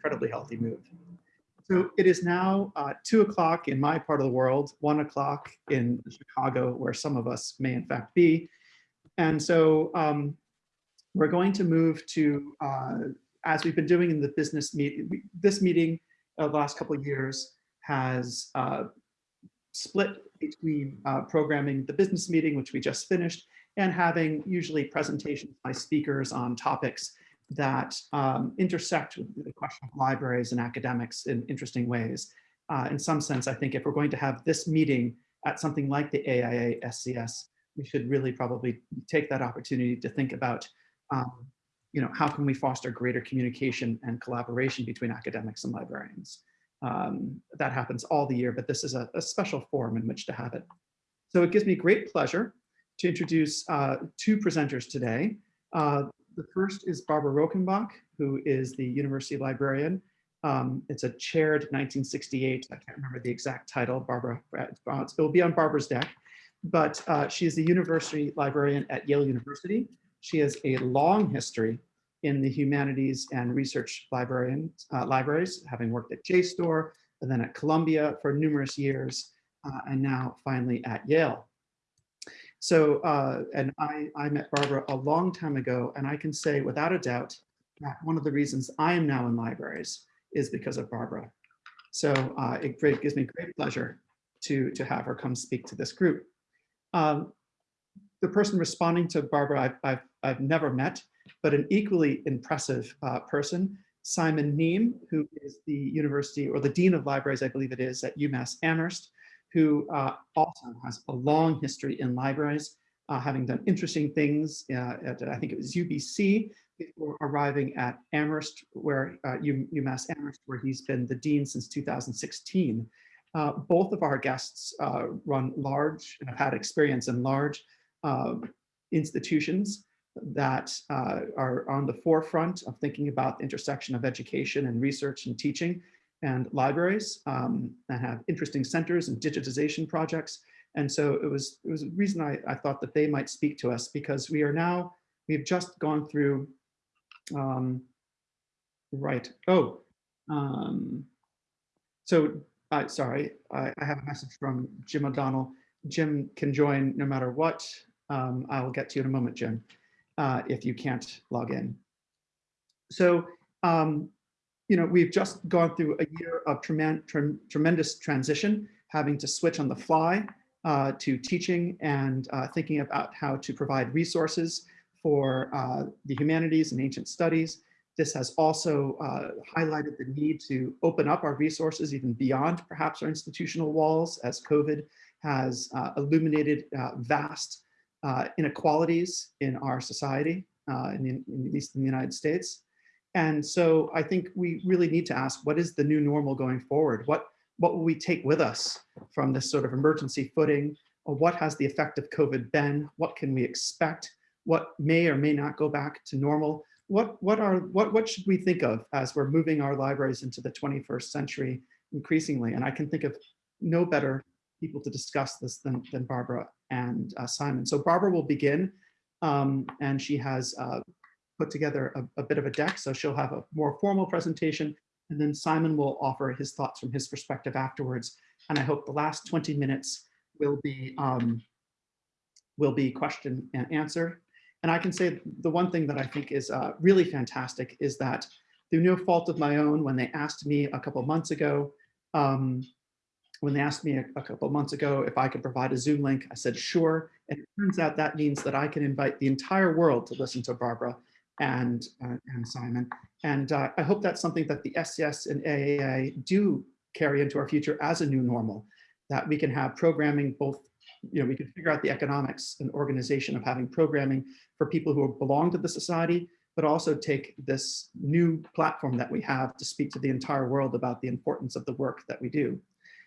incredibly healthy move. So it is now uh, two o'clock in my part of the world, one o'clock in Chicago, where some of us may in fact be. And so um, we're going to move to, uh, as we've been doing in the business meeting, this meeting of the last couple of years has uh, split between uh, programming the business meeting, which we just finished, and having usually presentations by speakers on topics that um, intersect with the question of libraries and academics in interesting ways. Uh, in some sense, I think if we're going to have this meeting at something like the AIA SCS, we should really probably take that opportunity to think about, um, you know, how can we foster greater communication and collaboration between academics and librarians. Um, that happens all the year, but this is a, a, special forum in which to have it. So it gives me great pleasure to introduce uh, two presenters today. Uh, the first is Barbara Rockenbach, who is the university librarian. Um, it's a chaired 1968, I can't remember the exact title, Barbara, uh, it will be on Barbara's deck, but uh, she is the university librarian at Yale University. She has a long history in the humanities and research librarian, uh, libraries, having worked at JSTOR, and then at Columbia for numerous years, uh, and now finally at Yale. So, uh, and I, I met Barbara a long time ago, and I can say without a doubt that one of the reasons I am now in libraries is because of Barbara. So uh, it great, gives me great pleasure to, to have her come speak to this group. Um, the person responding to Barbara I've, I've, I've never met, but an equally impressive uh, person, Simon Neame, who is the university or the Dean of Libraries, I believe it is, at UMass Amherst, who uh, also has a long history in libraries, uh, having done interesting things uh, at, I think it was UBC, before arriving at Amherst, where uh, UMass Amherst, where he's been the Dean since 2016. Uh, both of our guests run large and have had experience in large institutions that uh, are on the forefront of thinking about the intersection of education and research and teaching and libraries um, and have interesting centers and digitization projects. And so it was, it was a reason I, I thought that they might speak to us because we are now, we've just gone through, um, right, oh, um, so sorry, I, I have a message from Jim O'Donnell. Jim can join no matter what. Um, I will get to you in a moment, Jim, uh, if you can't log in. So um, you know, we've just gone through a year of trem tremendous transition, having to switch on the fly uh, to teaching and uh, thinking about how to provide resources for uh, the humanities and ancient studies. This has also uh, highlighted the need to open up our resources even beyond perhaps our institutional walls as COVID has uh, illuminated uh, vast inequalities in our society, in, in, at least in the United States. And so I think we really need to ask, what is the new normal going forward? What, what will we take with us from this sort of emergency footing? Or what has the effect of COVID been? What can we expect? What may or may not go back to normal? What, what, are, what, what should we think of as we're moving our libraries into the 21st century increasingly? And I can think of no better people to discuss this than, than Barbara and uh, Simon. So Barbara will begin um, and she has uh, put together a, a bit of a deck. So she'll have a more formal presentation and then Simon will offer his thoughts from his perspective afterwards. And I hope the last 20 minutes will be um, will be question and answer. And I can say the one thing that I think is uh, really fantastic is that through no fault of my own, when they asked me a couple months ago, um, when they asked me a, a couple months ago if I could provide a Zoom link, I said, sure. And it turns out that means that I can invite the entire world to listen to Barbara and, uh, and Simon. And uh, I hope that's something that the SCS and AAA do carry into our future as a new normal, that we can have programming both, you know, we can figure out the economics and organization of having programming for people who belong to the society, but also take this new platform that we have to speak to the entire world about the importance of the work that we do.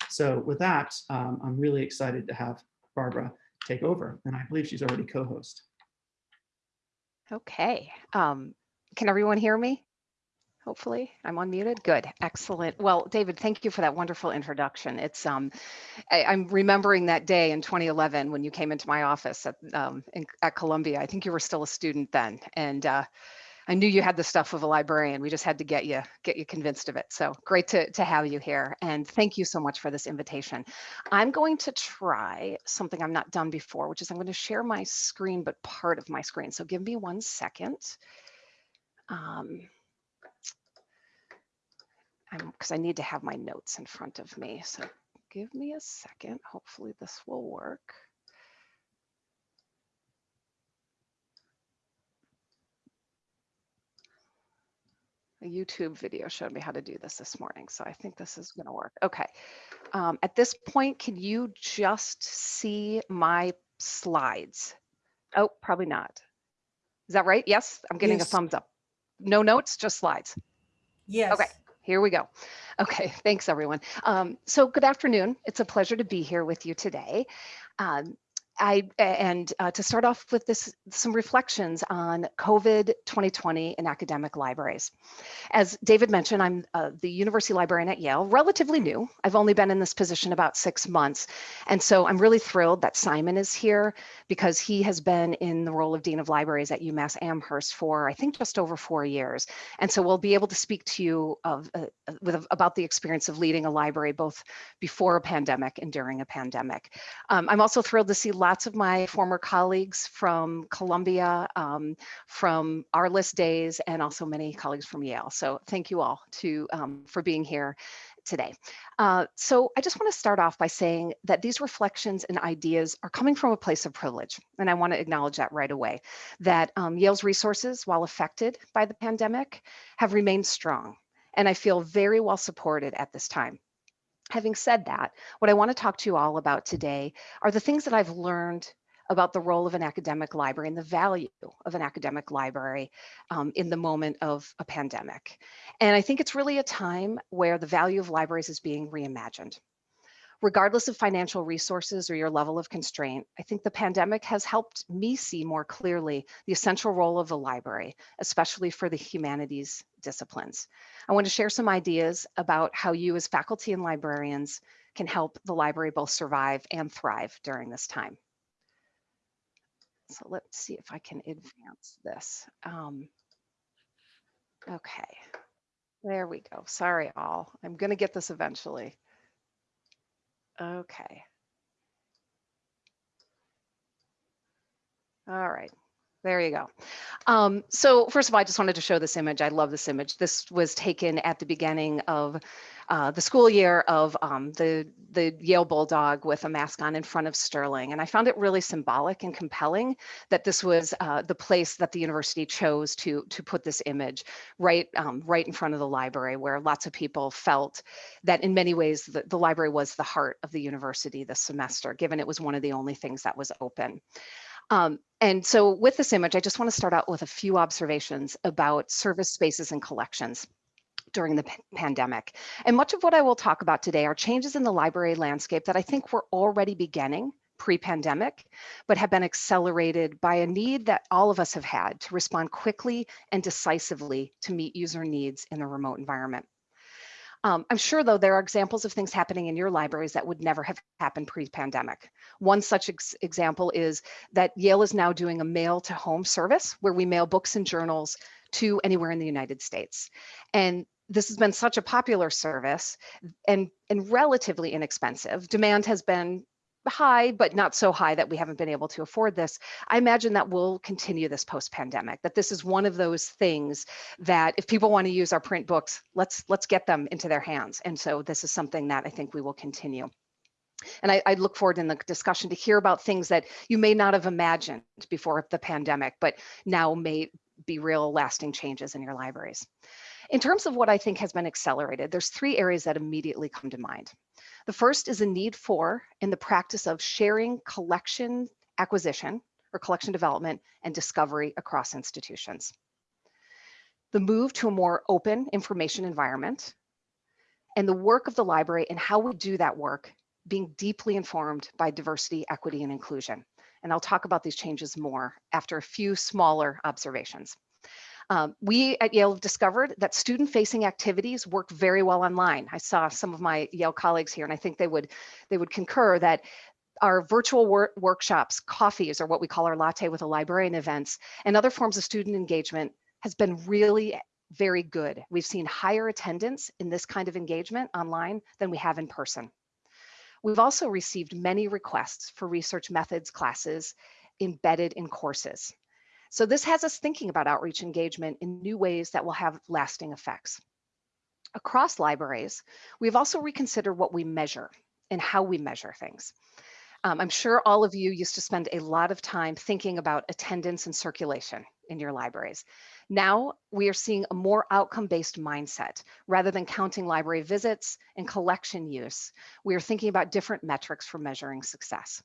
So with that, um, I'm really excited to have Barbara take over, and I believe she's already co-host. Okay. Um, can everyone hear me? Hopefully I'm unmuted. Good. Excellent. Well, David, thank you for that wonderful introduction. It's um, I, am remembering that day in 2011 when you came into my office at, um, in, at Columbia. I think you were still a student then. And uh, I knew you had the stuff of a librarian. We just had to get you get you convinced of it. So great to, to have you here. And thank you so much for this invitation. I'm going to try something I've not done before, which is I'm going to share my screen, but part of my screen. So give me one second. Um, because I need to have my notes in front of me. So give me a second. Hopefully this will work. A YouTube video showed me how to do this this morning, so I think this is going to work. Okay. Um, at this point, can you just see my slides? Oh, probably not. Is that right? Yes, I'm getting Yes. a thumbs up. No notes, just slides. Yes. Okay. Here we go. Okay, thanks everyone. Um, so good afternoon. It's a pleasure to be here with you today. Um, I and uh, to start off with this some reflections on COVID 2020 in academic libraries. As David mentioned, I'm uh, the university librarian at Yale, relatively new. I've only been in this position about six months. And so I'm really thrilled that Simon is here because he has been in the role of Dean of Libraries at UMass Amherst for, I think, just over four years. And so we'll be able to speak to you of, uh, with, about the experience of leading a library both before a pandemic and during a pandemic. Um, I'm also thrilled to see lots of my former colleagues from Columbia, um, from our list days, and also many colleagues from Yale. So thank you all to, um, for being here today. Uh, so I just want to start off by saying that these reflections and ideas are coming from a place of privilege. And I want to acknowledge that right away, that um, Yale's resources, while affected by the pandemic, have remained strong. And I feel very well supported at this time. Having said that, what I want to talk to you all about today are the things that I've learned about the role of an academic library and the value of an academic library um, in the moment of a pandemic. And I think it's really a time where the value of libraries is being reimagined. Regardless of financial resources or your level of constraint, I think the pandemic has helped me see more clearly the essential role of the library, especially for the humanities disciplines. I want to share some ideas about how you as faculty and librarians can help the library both survive and thrive during this time. So let's see if I can advance this. Um, okay, there we go. Sorry all, I'm gonna get this eventually. Okay. All right. There you go. Um, so first of all, I just wanted to show this image. I love this image. This was taken at the beginning of uh, the school year of um, the, the Yale Bulldog with a mask on in front of Sterling. And I found it really symbolic and compelling that this was uh, the place that the university chose to, to put this image right, um, right in front of the library where lots of people felt that in many ways the, the library was the heart of the university this semester, given it was one of the only things that was open. Um, and so with this image, I just want to start out with a few observations about service spaces and collections during the pandemic. And much of what I will talk about today are changes in the library landscape that I think were already beginning pre-pandemic, but have been accelerated by a need that all of us have had to respond quickly and decisively to meet user needs in a remote environment. Um, I'm sure, though, there are examples of things happening in your libraries that would never have happened pre-pandemic. One such ex example is that Yale is now doing a mail to home service where we mail books and journals to anywhere in the United States. And this has been such a popular service and, and relatively inexpensive. Demand has been high, but not so high that we haven't been able to afford this. I imagine that will continue this post-pandemic, that this is one of those things that if people want to use our print books, let's let's get them into their hands. And so this is something that I think we will continue. And I, I, look forward in the discussion to hear about things that you may not have imagined before the pandemic, but now may be real lasting changes in your libraries. In terms of what I think has been accelerated, there's three areas that immediately come to mind. The first is a need for in the practice of sharing collection acquisition or collection development and discovery across institutions. The move to a more open information environment and the work of the library and how we do that work being deeply informed by diversity, equity, and inclusion. And I'll talk about these changes more after a few smaller observations. Um, we at Yale have discovered that student-facing activities work very well online. I saw some of my Yale colleagues here, and I think they would they would concur that our virtual wor workshops, coffees, or what we call our latte with a librarian events, and other forms of student engagement has been really very good. We've seen higher attendance in this kind of engagement online than we have in person. We've also received many requests for research methods classes embedded in courses. So this has us thinking about outreach engagement in new ways that will have lasting effects. Across libraries, we've also reconsidered what we measure and how we measure things. Um, I'm sure all of you used to spend a lot of time thinking about attendance and circulation in your libraries. Now we are seeing a more outcome-based mindset. Rather than counting library visits and collection use, we are thinking about different metrics for measuring success.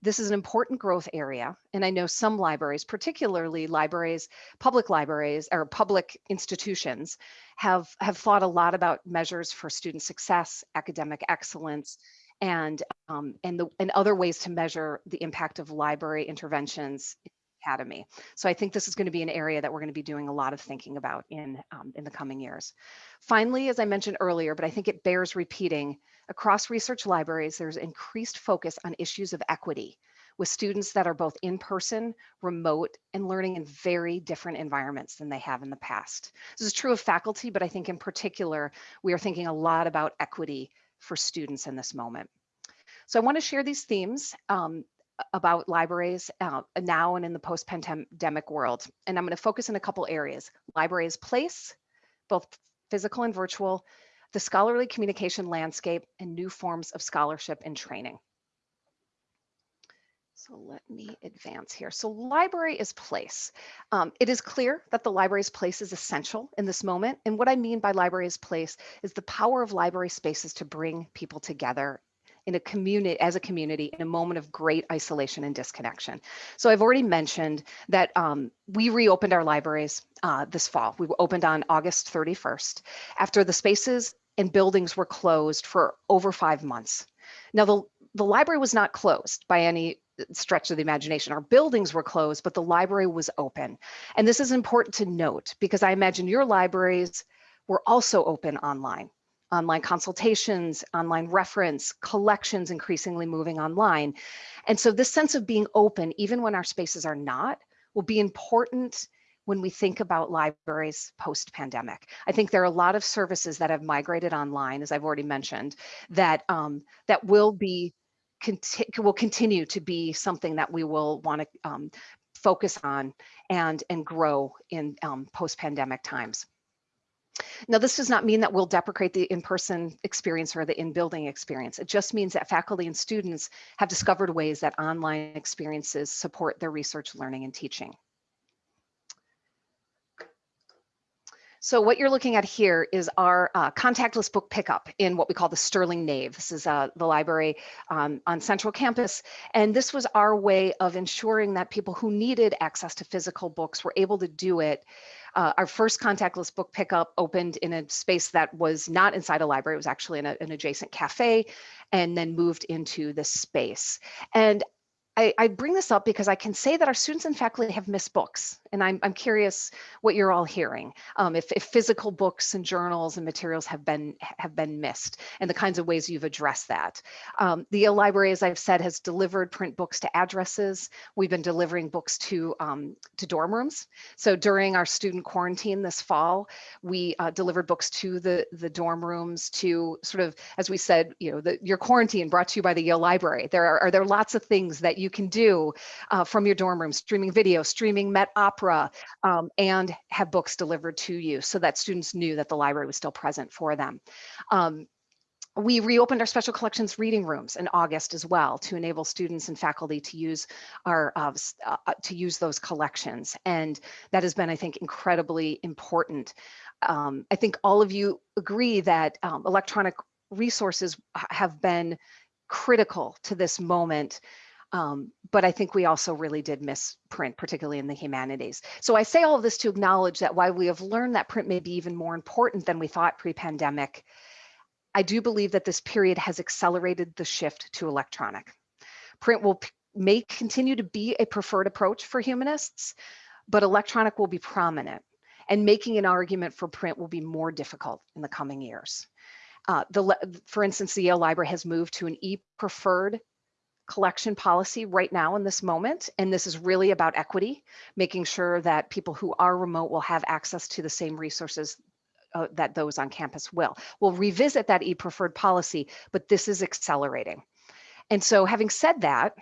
This is an important growth area, and I know some libraries, particularly libraries, public libraries or public institutions, have, have thought a lot about measures for student success, academic excellence, and um, and the and other ways to measure the impact of library interventions academy. So I think this is going to be an area that we're going to be doing a lot of thinking about in um, in the coming years. Finally, as I mentioned earlier, but I think it bears repeating, across research libraries, there's increased focus on issues of equity with students that are both in person, remote, and learning in very different environments than they have in the past. This is true of faculty, but I think in particular, we are thinking a lot about equity for students in this moment. So I want to share these themes um, about libraries uh, now and in the post-pandemic world. And I'm going to focus in a couple areas. Libraries place, both physical and virtual, the scholarly communication landscape, and new forms of scholarship and training. So let me advance here. So library is place. Um, it is clear that the library's place is essential in this moment. And what I mean by library is place is the power of library spaces to bring people together in a community as a community in a moment of great isolation and disconnection. So I've already mentioned that um, we reopened our libraries uh, this fall. We opened on August 31st after the spaces and buildings were closed for over five months. Now the the library was not closed by any stretch of the imagination. Our buildings were closed, but the library was open. And this is important to note because I imagine your libraries were also open online. Online consultations, online reference, collections increasingly moving online. And so this sense of being open, even when our spaces are not, will be important when we think about libraries post-pandemic. I think there are a lot of services that have migrated online, as I've already mentioned, that um, that will be conti will continue to be something that we will want to um, focus on and and grow in um, post-pandemic times. Now, this does not mean that we'll deprecate the in-person experience or the in-building experience. It just means that faculty and students have discovered ways that online experiences support their research, learning, and teaching. So what you're looking at here is our uh, contactless book pickup in what we call the Sterling Nave. This is uh, the library um, on Central Campus. And this was our way of ensuring that people who needed access to physical books were able to do it. Uh, our first contactless book pickup opened in a space that was not inside a library. It was actually in a, an adjacent cafe and then moved into this space. And I, I, bring this up because I can say that our students and faculty have missed books, and I'm, I'm curious what you're all hearing. Um, if, if, physical books and journals and materials have been have been missed, and the kinds of ways you've addressed that. Um, the Yale Library, as I've said, has delivered print books to addresses. We've been delivering books to um, to dorm rooms. So during our student quarantine this fall, we uh, delivered books to the the dorm rooms to sort of, as we said, you know, the, your quarantine brought to you by the Yale Library. There are, are there lots of things that you you can do uh, from your dorm room, streaming video, streaming Met Opera, um, and have books delivered to you so that students knew that the library was still present for them. Um, we reopened our special collections reading rooms in August as well to enable students and faculty to use our uh, uh, to use those collections, and that has been, I think, incredibly important. Um, I think all of you agree that um, electronic resources have been critical to this moment um, but I think we also really did miss print, particularly in the humanities. So I say all of this to acknowledge that while we have learned that print may be even more important than we thought pre-pandemic, I do believe that this period has accelerated the shift to electronic. Print will may continue to be a preferred approach for humanists, but electronic will be prominent and making an argument for print will be more difficult in the coming years. Uh, the, for instance, the Yale Library has moved to an e-preferred collection policy right now in this moment, and this is really about equity, making sure that people who are remote will have access to the same resources uh, that those on campus will. We'll revisit that e-preferred policy, but this is accelerating. And so having said that,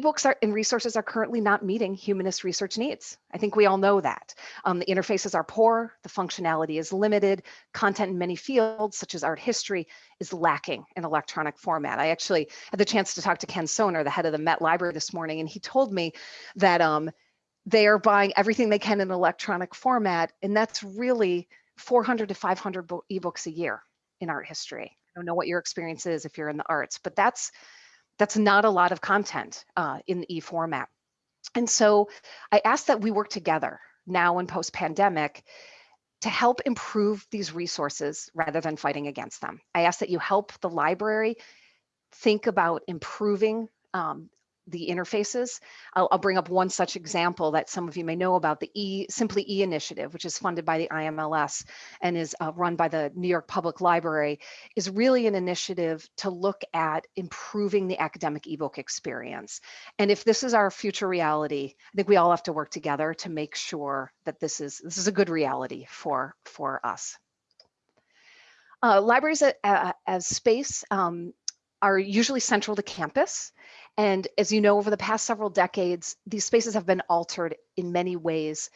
ebooks are, and resources are currently not meeting humanist research needs. I think we all know that. Um, the interfaces are poor, the functionality is limited, content in many fields, such as art history, is lacking in electronic format. I actually had the chance to talk to Ken Soehner, the head of the Met Library this morning, and he told me that um, they are buying everything they can in electronic format, and that's really 400 to 500 ebooks a year in art history. I don't know what your experience is if you're in the arts, but that's that's not a lot of content uh, in the e-format. And so I asked that we work together now in post-pandemic to help improve these resources rather than fighting against them. I ask that you help the library think about improving um, the interfaces. I'll, I'll, bring up one such example that some of you may know about the E Simply E initiative, which is funded by the IMLS and is uh, run by the New York Public Library, is really an initiative to look at improving the academic ebook experience. And if this is our future reality, I think we all have to work together to make sure that this is this is a good reality for for us. Uh, libraries uh, as space um, are usually central to campus and as you know, over the past several decades, these spaces have been altered in many ways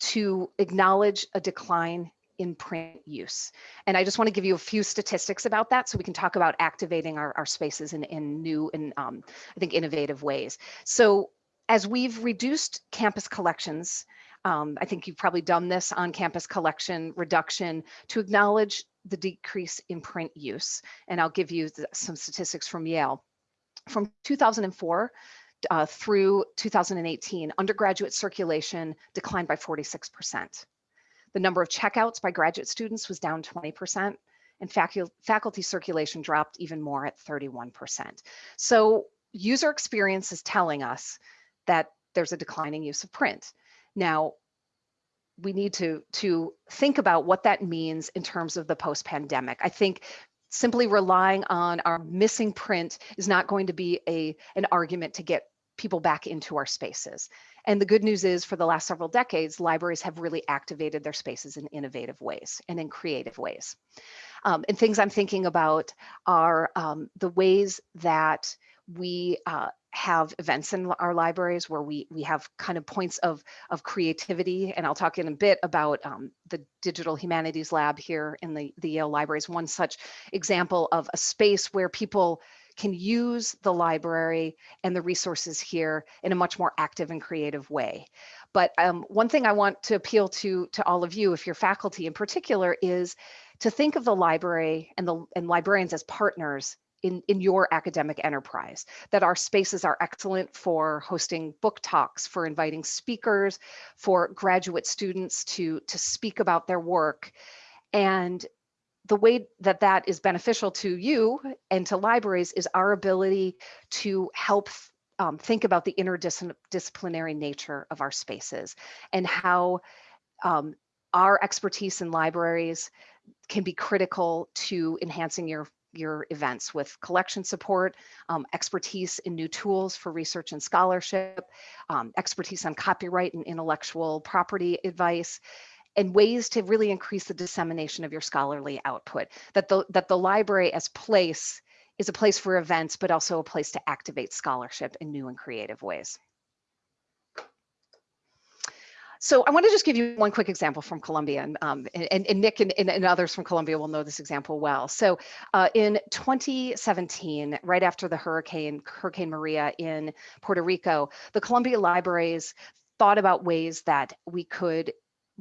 to acknowledge a decline in print use. And I just want to give you a few statistics about that so we can talk about activating our, our spaces in, in new and um, I think innovative ways. So as we've reduced campus collections, um, I think you've probably done this on campus collection reduction to acknowledge the decrease in print use. And I'll give you some statistics from Yale from 2004 uh, through 2018, undergraduate circulation declined by 46%. The number of checkouts by graduate students was down 20%, and facu faculty circulation dropped even more at 31%. So user experience is telling us that there's a declining use of print. Now, we need to, to think about what that means in terms of the post-pandemic. I think simply relying on our missing print is not going to be a an argument to get people back into our spaces. And the good news is for the last several decades, libraries have really activated their spaces in innovative ways and in creative ways. Um, and things I'm thinking about are um, the ways that we uh, have events in our libraries where we we have kind of points of of creativity and I'll talk in a bit about um, the digital humanities lab here in the the Yale libraries one such example of a space where people can use the library and the resources here in a much more active and creative way. But um, one thing I want to appeal to to all of you, if you're faculty in particular, is to think of the library and the and librarians as partners in, in your academic enterprise, that our spaces are excellent for hosting book talks, for inviting speakers, for graduate students to, to speak about their work. And the way that that is beneficial to you and to libraries is our ability to help um, think about the interdisciplinary nature of our spaces and how um, our expertise in libraries can be critical to enhancing your your events with collection support, um, expertise in new tools for research and scholarship, um, expertise on copyright and intellectual property advice, and ways to really increase the dissemination of your scholarly output. That the, that the library as place is a place for events, but also a place to activate scholarship in new and creative ways. So I want to just give you one quick example from Columbia, and, um, and, and, Nick and, and, others from Columbia will know this example well. So uh, in 2017, right after the hurricane, Hurricane Maria in Puerto Rico, the Columbia Libraries thought about ways that we could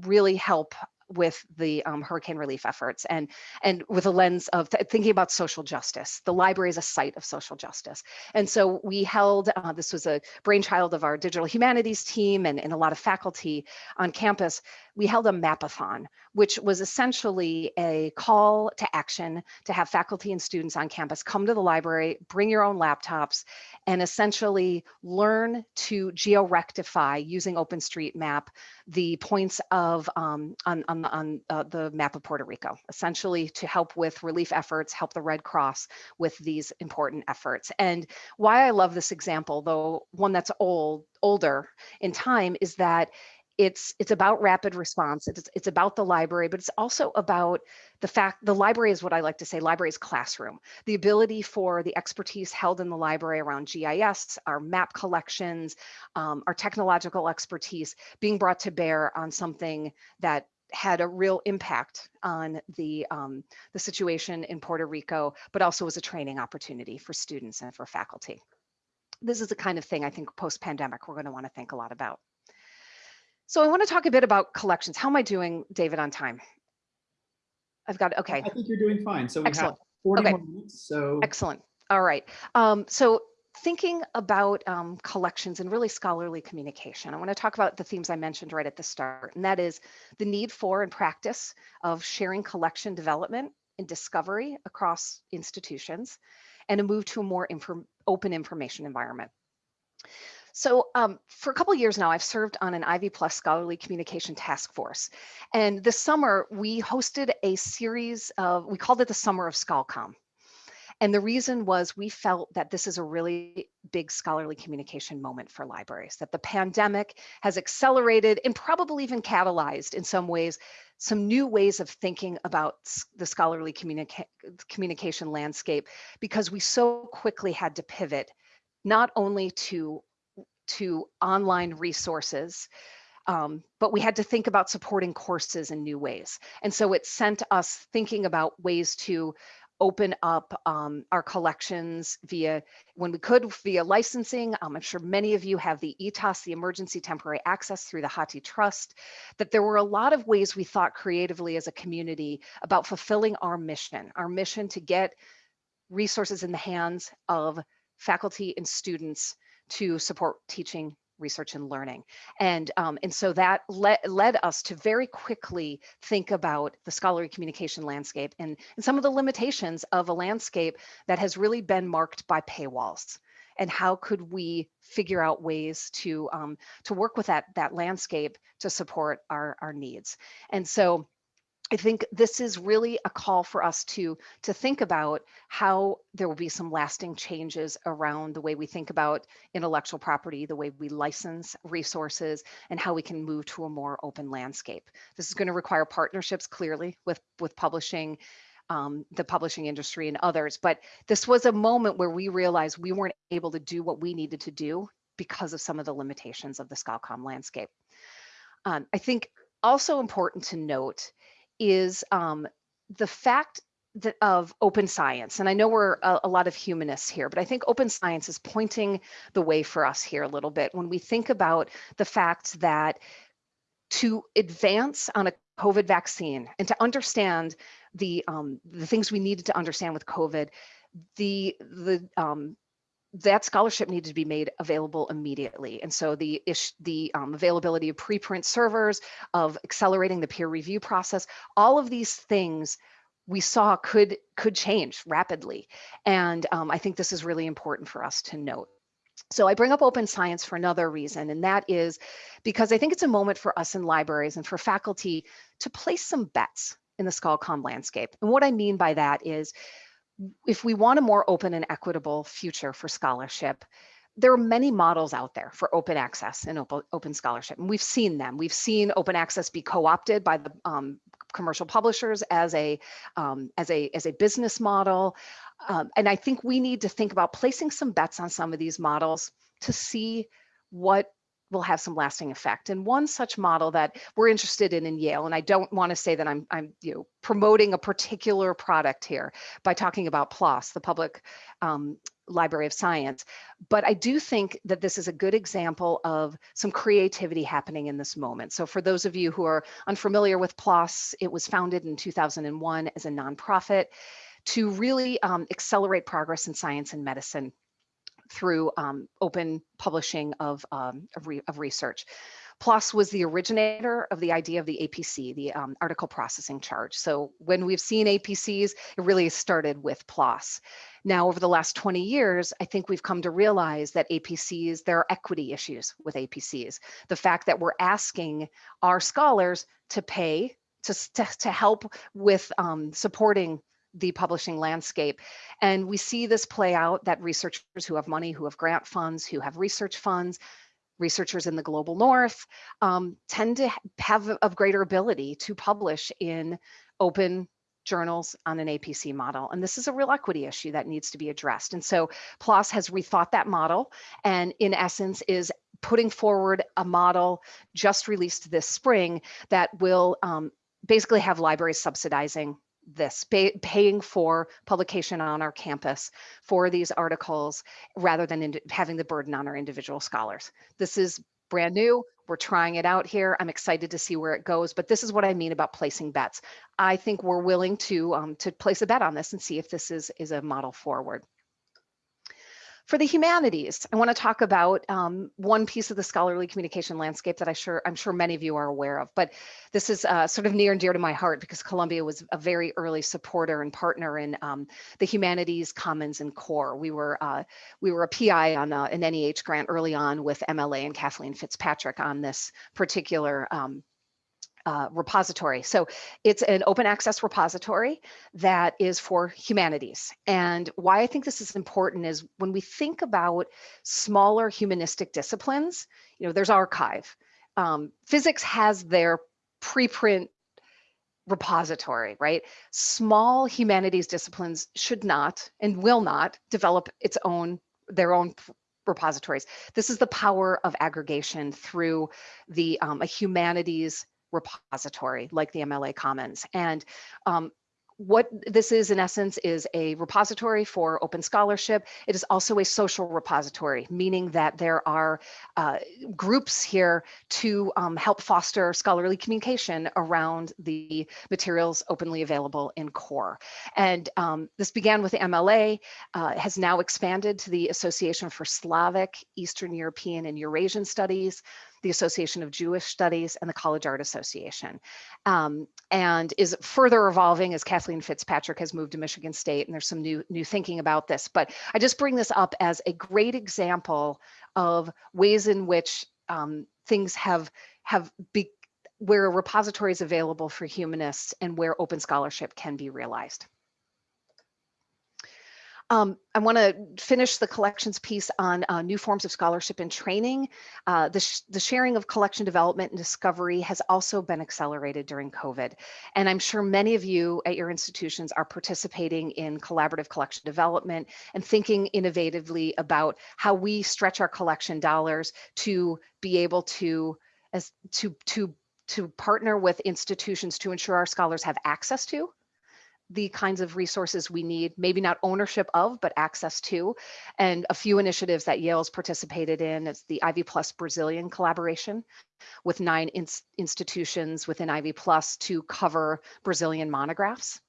really help with the um, hurricane relief efforts and and with a lens of th thinking about social justice. The library is a site of social justice. And so we held, uh, this was a brainchild of our digital humanities team and, and a lot of faculty on campus. We held a mapathon, which was essentially a call to action to have faculty and students on campus come to the library, bring your own laptops, and essentially learn to geo-rectify using OpenStreetMap the points of um, on, on, on uh, the map of Puerto Rico, essentially to help with relief efforts, help the Red Cross with these important efforts. And why I love this example, though one that's old, older in time, is that it's it's about rapid response it's it's about the library but it's also about the fact the library is what i like to say library is classroom the ability for the expertise held in the library around gis our map collections um, our technological expertise being brought to bear on something that had a real impact on the um, the situation in Puerto Rico, but also was a training opportunity for students and for faculty. This is the kind of thing I think post-pandemic we're going to want to think a lot about. So I want to talk a bit about collections. How am I doing, David, on time? I've got, okay. I think you're doing fine. So we Excellent. have 40 Okay. minutes, so. Excellent. All right. Um, so thinking about um, collections and really scholarly communication, I want to talk about the themes I mentioned right at the start, and that is the need for and practice of sharing collection development and discovery across institutions, and a move to a more inform open information environment. So um, for a couple of years now, I've served on an Ivy Plus Scholarly Communication Task Force. And this summer, we hosted a series of, we called it the Summer of ScholComm. And the reason was we felt that this is a really big scholarly communication moment for libraries, that the pandemic has accelerated and probably even catalyzed in some ways some new ways of thinking about the scholarly communica communication landscape because we so quickly had to pivot not only to to online resources um, but we had to think about supporting courses in new ways. And so it sent us thinking about ways to open up um, our collections via, when we could, via licensing. Um, I'm sure many of you have the ETAS, the Emergency Temporary Access through the Hathi Trust, that there were a lot of ways we thought creatively as a community about fulfilling our mission, our mission to get resources in the hands of faculty and students to support teaching research and learning. And, um, and so that le led us to very quickly think about the scholarly communication landscape and, and some of the limitations of a landscape that has really been marked by paywalls. And how could we figure out ways to, um, to work with that, that landscape to support our, our needs? And so I think this is really a call for us to to think about how there will be some lasting changes around the way we think about intellectual property, the way we license resources, and how we can move to a more open landscape. This is going to require partnerships clearly with with publishing, um, the publishing industry and others. But this was a moment where we realized we weren't able to do what we needed to do because of some of the limitations of the ScholComm landscape. Um, I think also important to note is um, the fact that of open science. And I know we're a, a, lot of humanists here, but I think open science is pointing the way for us here a little bit when we think about the fact that to advance on a COVID vaccine and to understand the um, the things we needed to understand with COVID, the the um, that scholarship needed to be made available immediately. And so the the um, availability of preprint servers, of accelerating the peer review process, all of these things we saw could could change rapidly. And um, I think this is really important for us to note. So I bring up open science for another reason, and that is because I think it's a moment for us in libraries and for faculty to place some bets in the ScholComm landscape. And what I mean by that is if we want a more open and equitable future for scholarship, there are many models out there for open access and open, open scholarship, and we've seen them. We've seen open access be co-opted by the um, commercial publishers as a um, as a as a business model, um, and I think we need to think about placing some bets on some of these models to see what will have some lasting effect. And one such model that we're interested in in Yale, and I don't want to say that I'm, I'm you know, promoting a particular product here by talking about PLOS, the Public um, Library of Science, but I do think that this is a good example of some creativity happening in this moment. So for those of you who are unfamiliar with PLOS, it was founded in 2001 as a nonprofit to really um, accelerate progress in science and medicine through um, open publishing of, um, of, re of, research. PLOS was the originator of the idea of the APC, the um, article processing charge. So when we've seen APCs, it really started with PLOS. Now, over the last 20 years, I think we've come to realize that APCs, there are equity issues with APCs. The fact that we're asking our scholars to pay to, to, help with um, supporting the publishing landscape. And we see this play out that researchers who have money, who have grant funds, who have research funds, researchers in the global north um, tend to have a greater ability to publish in open journals on an APC model. And this is a real equity issue that needs to be addressed. And so PLOS has rethought that model and in essence is putting forward a model just released this spring that will um, basically have libraries subsidizing this, pay, paying for publication on our campus for these articles rather than having the burden on our individual scholars. This is brand new. We're trying it out here. I'm excited to see where it goes, but this is what I mean about placing bets. I think we're willing to um, to place a bet on this and see if this is is a model forward. For the humanities, I want to talk about um, one piece of the scholarly communication landscape that I sure I'm sure many of you are aware of, but this is uh, sort of near and dear to my heart because Columbia was a very early supporter and partner in um, the humanities, commons, and core. We were uh, we were a PI on uh, an NEH grant early on with MLA and Kathleen Fitzpatrick on this particular um, uh, repository. So it's an open access repository that is for humanities. And why I think this is important is when we think about smaller humanistic disciplines, you know, there's arXiv. Um, physics has their preprint repository, right? Small humanities disciplines should not and will not develop its own their own repositories. This is the power of aggregation through the um, a humanities repository like the MLA Commons. And um, what this is in essence is a repository for open scholarship. It is also a social repository, meaning that there are uh, groups here to um, help foster scholarly communication around the materials openly available in core. And um, this began with the MLA, uh, has now expanded to the Association for Slavic, Eastern European and Eurasian Studies, the Association of Jewish Studies, and the College Art Association, um, and is further evolving as Kathleen Fitzpatrick has moved to Michigan State, and there's some new new thinking about this. But I just bring this up as a great example of ways in which um, things have have be, where a repository is available for humanists and where open scholarship can be realized. Um, I want to finish the collections piece on uh, new forms of scholarship and training. Uh, the, sh the sharing of collection development and discovery has also been accelerated during COVID. And I'm sure many of you at your institutions are participating in collaborative collection development and thinking innovatively about how we stretch our collection dollars to be able to as to to to partner with institutions to ensure our scholars have access to the kinds of resources we need, maybe not ownership of, but access to. And a few initiatives that Yale's participated in is the Ivy Plus Brazilian collaboration with nine institutions within Ivy Plus to cover Brazilian monographs.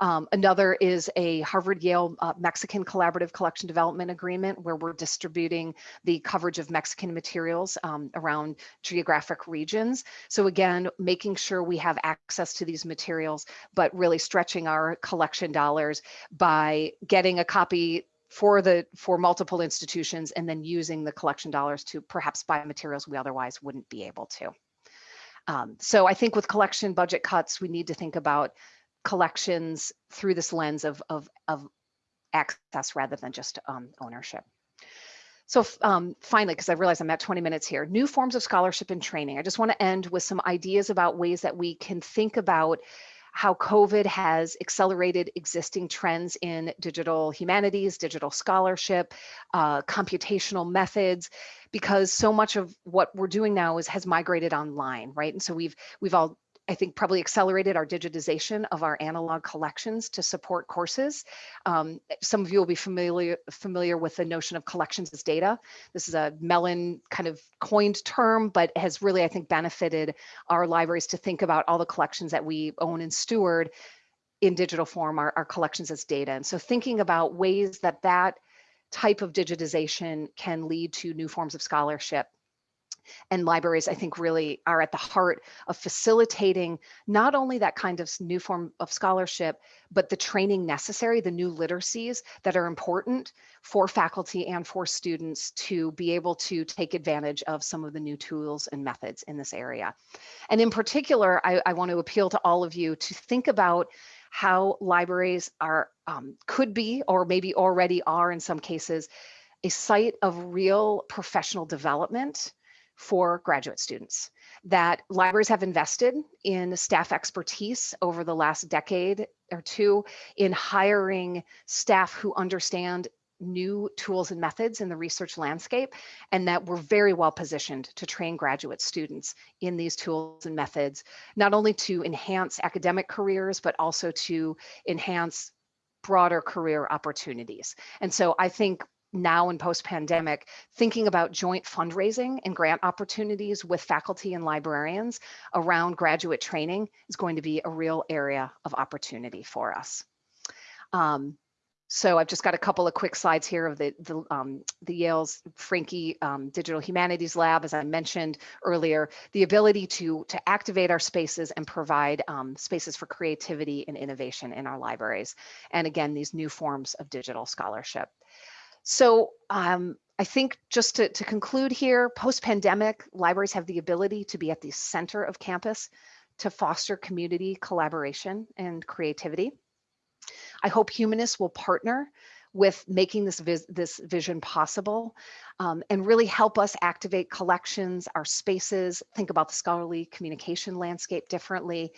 Um, another is a Harvard Yale uh, Mexican Collaborative Collection Development Agreement where we're distributing the coverage of Mexican materials um, around geographic regions. So again, making sure we have access to these materials, but really stretching our collection dollars by getting a copy for the for multiple institutions and then using the collection dollars to perhaps buy materials we otherwise wouldn't be able to. Um, so I think with collection budget cuts, we need to think about collections through this lens of, of, of access rather than just um, ownership. So um, finally, because I realize I'm at 20 minutes here, new forms of scholarship and training. I just want to end with some ideas about ways that we can think about how COVID has accelerated existing trends in digital humanities, digital scholarship, uh, computational methods, because so much of what we're doing now is has migrated online, right? And so we've we've all I think probably accelerated our digitization of our analog collections to support courses. Um, some of you will be familiar familiar with the notion of collections as data. This is a Mellon kind of coined term, but has really, I think, benefited our libraries to think about all the collections that we own and steward in digital form, our, our collections as data. And so thinking about ways that that type of digitization can lead to new forms of scholarship and libraries, I think, really are at the heart of facilitating not only that kind of new form of scholarship, but the training necessary, the new literacies that are important for faculty and for students to be able to take advantage of some of the new tools and methods in this area. And in particular, I, I want to appeal to all of you to think about how libraries are um, could be or maybe already are in some cases a site of real professional development for graduate students that libraries have invested in staff expertise over the last decade or two in hiring staff who understand new tools and methods in the research landscape and that we're very well positioned to train graduate students in these tools and methods, not only to enhance academic careers, but also to enhance broader career opportunities. And so I think now in post-pandemic, thinking about joint fundraising and grant opportunities with faculty and librarians around graduate training is going to be a real area of opportunity for us. Um, so I've just got a couple of quick slides here of the, the, um, the Yale's Franke um, Digital Humanities Lab, as I mentioned earlier, the ability to, to activate our spaces and provide um, spaces for creativity and innovation in our libraries. And again, these new forms of digital scholarship. So um, I think just to, to conclude here, post-pandemic, libraries have the ability to be at the center of campus to foster community collaboration and creativity. I hope humanists will partner with making this, vis this vision possible um, and really help us activate collections, our spaces, think about the scholarly communication landscape differently,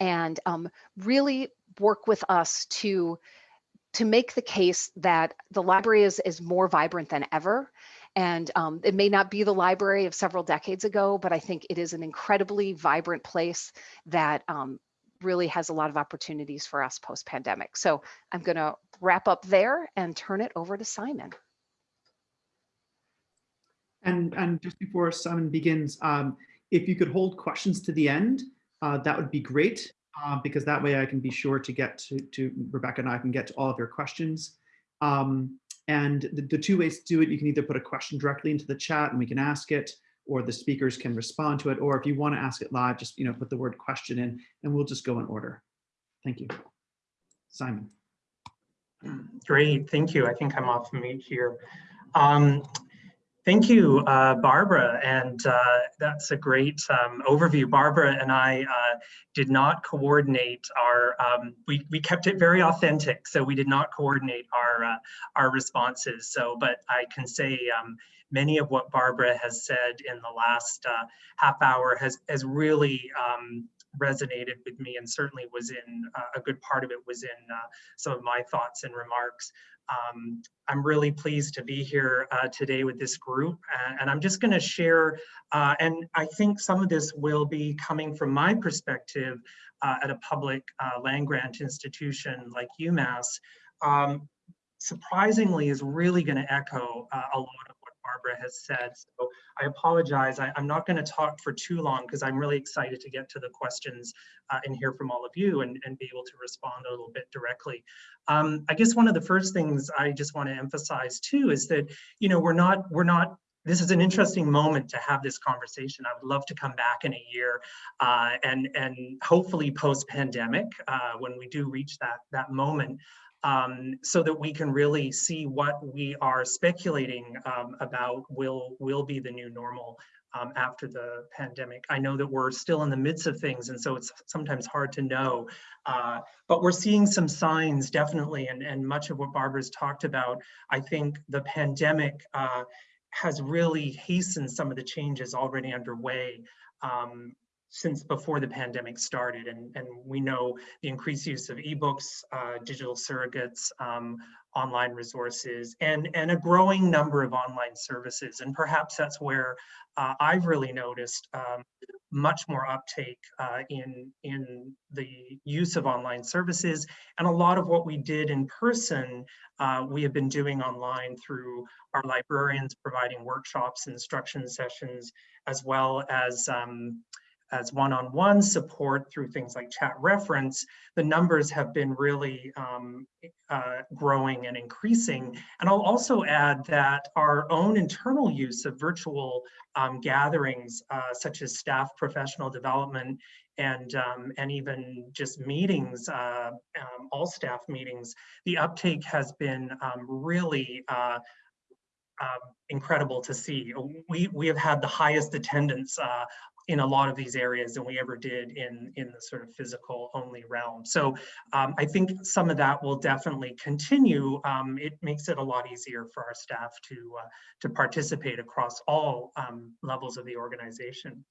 and um, really work with us to to make the case that the library is, is more vibrant than ever. And um, it may not be the library of several decades ago, but I think it is an incredibly vibrant place that um, really has a lot of opportunities for us post-pandemic. So I'm going to wrap up there and turn it over to Simon. And, and just before Simon begins, um, if you could hold questions to the end, uh, that would be great uh, because that way I can be sure to get to, to Rebecca and I can get to all of your questions. Um, and the, the two ways to do it, you can either put a question directly into the chat and we can ask it, or the speakers can respond to it. Or if you want to ask it live, just you know put the word question in and we'll just go in order. Thank you. Simon. Great, thank you. I think I'm off mute here. Um, Thank you, uh, Barbara, and uh, that's a great um, overview. Barbara and I uh, did not coordinate our, um, we, we kept it very authentic, so we did not coordinate our, uh, our responses. So, but I can say um, many of what Barbara has said in the last uh, half hour has, has really um, resonated with me and certainly was in uh, a good part of it was in some of my thoughts and remarks. Um, I'm really pleased to be here uh, today with this group and, and I'm just going to share uh, and I think some of this will be coming from my perspective uh, at a public uh, land grant institution like UMass. Um, surprisingly is really going to echo uh, a lot Barbara has said. So I apologize. I, am not going to talk for too long because I'm really excited to get to the questions uh, and hear from all of you and, and be able to respond a little bit directly. Um, I guess one of the first things I just want to emphasize too is that, you know, we're not, we're not this is an interesting moment to have this conversation. I would love to come back in a year uh, and and hopefully post pandemic uh, when we do reach that that moment um, so that we can really see what we are speculating um, about will will be the new normal um, after the pandemic. I know that we're still in the midst of things, and so it's sometimes hard to know. Uh, but we're seeing some signs, definitely, and, and much of what Barbara's talked about. I think the pandemic uh, has really hastened some of the changes already underway. Um, since before the pandemic started. And, and we know the increased use of ebooks, uh, digital surrogates, um, online resources, and, and a growing number of online services. And perhaps that's where uh, I've really noticed um, much more uptake uh, in, in the use of online services. And a lot of what we did in person, uh, we have been doing online through our librarians providing workshops, instruction sessions, as well as um, as one-on-one support through things like chat reference, the numbers have been really um, uh, growing and increasing. And I'll also add that our own internal use of virtual um, gatherings, uh, such as staff professional development and um, and even just meetings, uh, um, all staff meetings, the uptake has been um, really uh, um, incredible to see. We, we have had the highest attendance uh, in a lot of these areas than we ever did in, in the sort of physical only realm. So um, I think some of that will definitely continue. Um, it makes it a lot easier for our staff to, uh, to participate across all um, levels of the organization.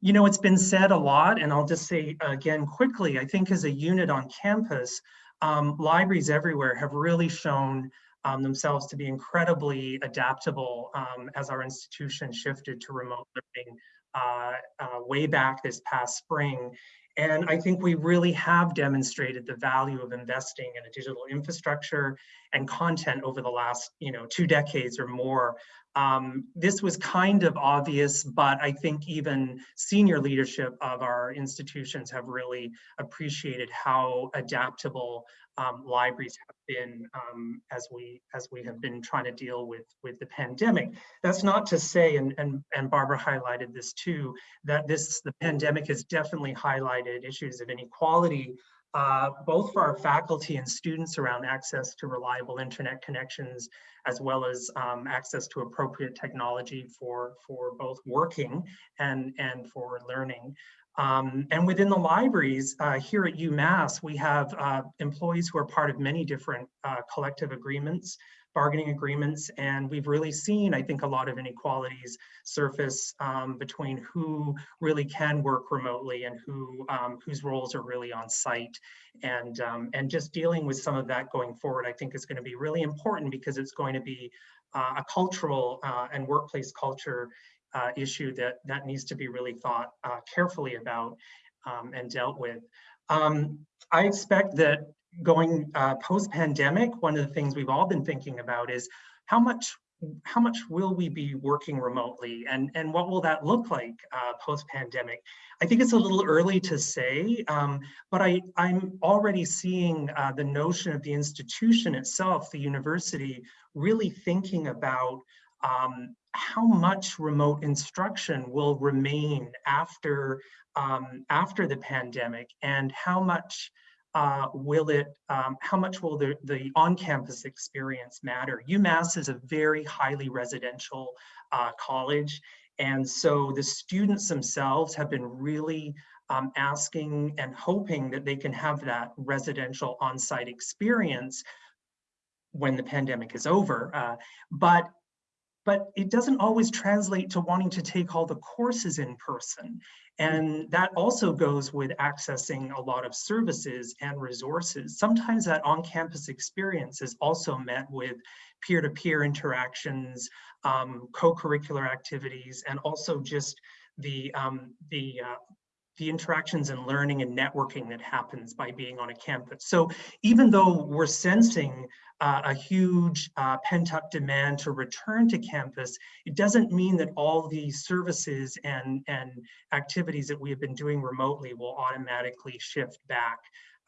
You know, it's been said a lot, and I'll just say again quickly, I think as a unit on campus, um, libraries everywhere have really shown um, themselves to be incredibly adaptable um, as our institution shifted to remote learning uh, uh, way back this past spring. And I think we really have demonstrated the value of investing in a digital infrastructure and content over the last, you know, two decades or more. Um, this was kind of obvious, but I think even senior leadership of our institutions have really appreciated how adaptable um, libraries have been um, as we as we have been trying to deal with with the pandemic. That's not to say, and and and Barbara highlighted this too, that this the pandemic has definitely highlighted issues of inequality, uh, both for our faculty and students around access to reliable internet connections, as well as um, access to appropriate technology for for both working and and for learning. Um, and within the libraries uh, here at UMass, we have uh, employees who are part of many different uh, collective agreements, bargaining agreements, and we've really seen, I think, a lot of inequalities surface um, between who really can work remotely and who um, whose roles are really on site. And, um, and just dealing with some of that going forward, I think is going to be really important because it's going to be uh, a cultural uh, and workplace culture uh, issue that, that needs to be really thought uh, carefully about um, and dealt with. Um, I expect that going uh, post-pandemic, one of the things we've all been thinking about is how much how much will we be working remotely and, and what will that look like uh, post-pandemic? I think it's a little early to say, um, but I, I'm already seeing uh, the notion of the institution itself, the university, really thinking about um, how much remote instruction will remain after um, after the pandemic and how much uh, will it, um, how much will the, the on-campus experience matter? UMass is a very highly residential uh, college. And so the students themselves have been really um, asking and hoping that they can have that residential on-site experience when the pandemic is over. Uh, but but it doesn't always translate to wanting to take all the courses in person. And that also goes with accessing a lot of services and resources. Sometimes that on-campus experience is also met with peer-to-peer -peer interactions, um, co-curricular activities, and also just the, um, the uh, the interactions and learning and networking that happens by being on a campus. So even though we're sensing uh, a huge uh, pent up demand to return to campus, it doesn't mean that all the services and, and activities that we have been doing remotely will automatically shift back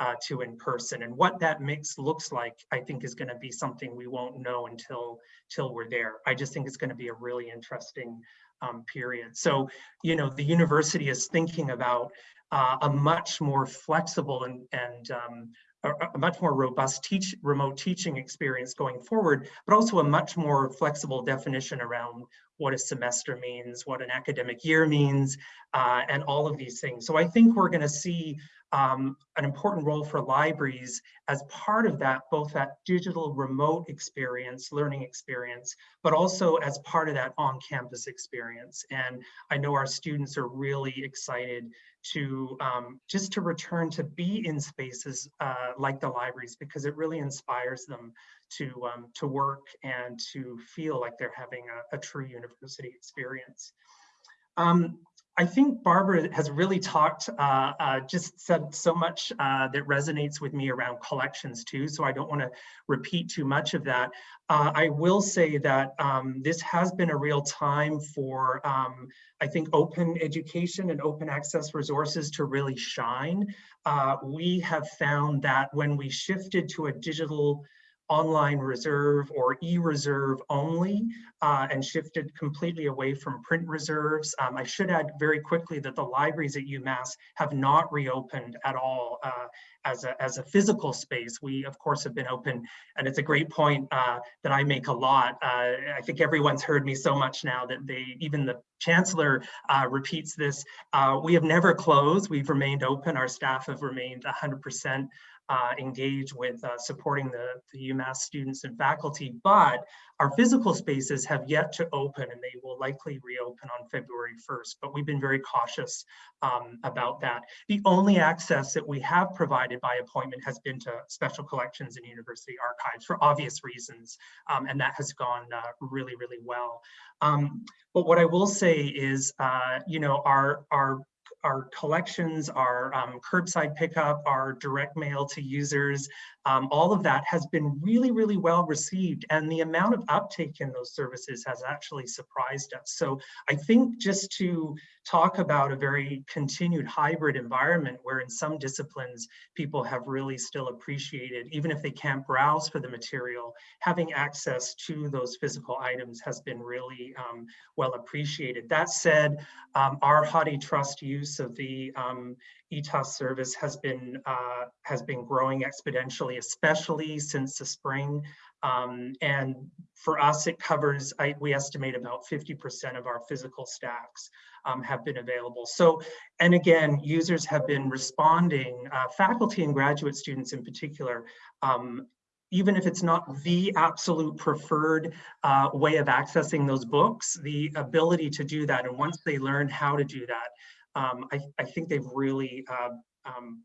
uh, to in person. And what that mix looks like, I think is gonna be something we won't know until, until we're there. I just think it's gonna be a really interesting um, period. So, you know, the university is thinking about uh, a much more flexible and, and um, a, much more robust teach remote teaching experience going forward, but also a much more flexible definition around what a semester means, what an academic year means, uh, and all of these things. So I think we're going to see um, an important role for libraries as part of that, both that digital remote experience, learning experience, but also as part of that on-campus experience. And I know our students are really excited to um, just to return to be in spaces uh, like the libraries because it really inspires them to um, to work and to feel like they're having a, a true university experience. Um, I think Barbara has really talked, uh, uh, just said so much uh, that resonates with me around collections too, so I don't want to repeat too much of that. Uh, I will say that um, this has been a real time for, um, I think, open education and open access resources to really shine. Uh, we have found that when we shifted to a digital online reserve or e-reserve only uh, and shifted completely away from print reserves. Um, I should add very quickly that the libraries at UMass have not reopened at all uh, as, a, as a physical space. We of course have been open and it's a great point uh, that I make a lot. Uh, I think everyone's heard me so much now that they, even the chancellor uh, repeats this. Uh, we have never closed, we've remained open. Our staff have remained 100% uh, engage with uh, supporting the, the UMass students and faculty, but our physical spaces have yet to open and they will likely reopen on February 1st, but we've been very cautious um, about that. The only access that we have provided by appointment has been to special collections and university archives for obvious reasons, um, and that has gone uh, really, really well. Um, but what I will say is, uh, you know, our, our our collections, our um, curbside pickup, our direct mail to users, um, all of that has been really, really well received. And the amount of uptake in those services has actually surprised us. So I think just to talk about a very continued hybrid environment where in some disciplines people have really still appreciated, even if they can't browse for the material, having access to those physical items has been really um, well appreciated. That said, um, our HathiTrust use of the um, ETAS service has been uh, has been growing exponentially, especially since the spring. Um, and for us, it covers, I, we estimate about 50% of our physical stacks um, have been available. So, and again, users have been responding, uh, faculty and graduate students in particular, um, even if it's not the absolute preferred uh, way of accessing those books, the ability to do that, and once they learn how to do that, um, I, I, think they've really uh, um,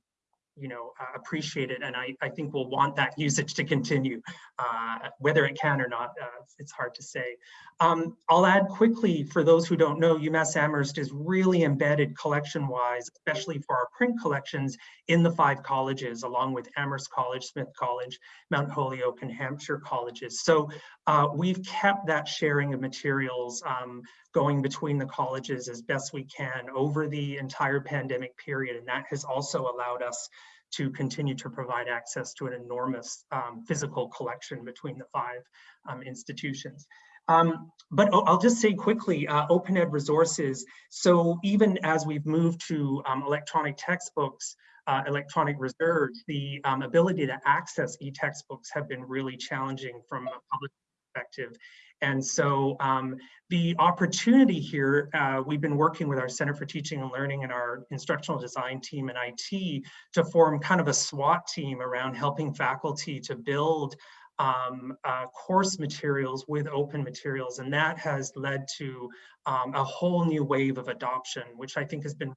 you know, uh, it. And I, I think we'll want that usage to continue, uh, whether it can or not, uh, it's hard to say. Um, I'll add quickly for those who don't know, UMass Amherst is really embedded collection-wise, especially for our print collections in the five colleges, along with Amherst College, Smith College, Mount Holyoke, and Hampshire colleges. So uh, we've kept that sharing of materials um, going between the colleges as best we can over the entire pandemic period. And that has also allowed us to continue to provide access to an enormous um, physical collection between the five um, institutions. Um, but I'll just say quickly, uh, Open Ed resources. So even as we've moved to um, electronic textbooks, uh, electronic reserves, the um, ability to access e-textbooks have been really challenging from a public perspective. And so um, the opportunity here, uh, we've been working with our Center for Teaching and Learning and our instructional design team and IT to form kind of a SWAT team around helping faculty to build um, uh, course materials with open materials. And that has led to um, a whole new wave of adoption, which I think has been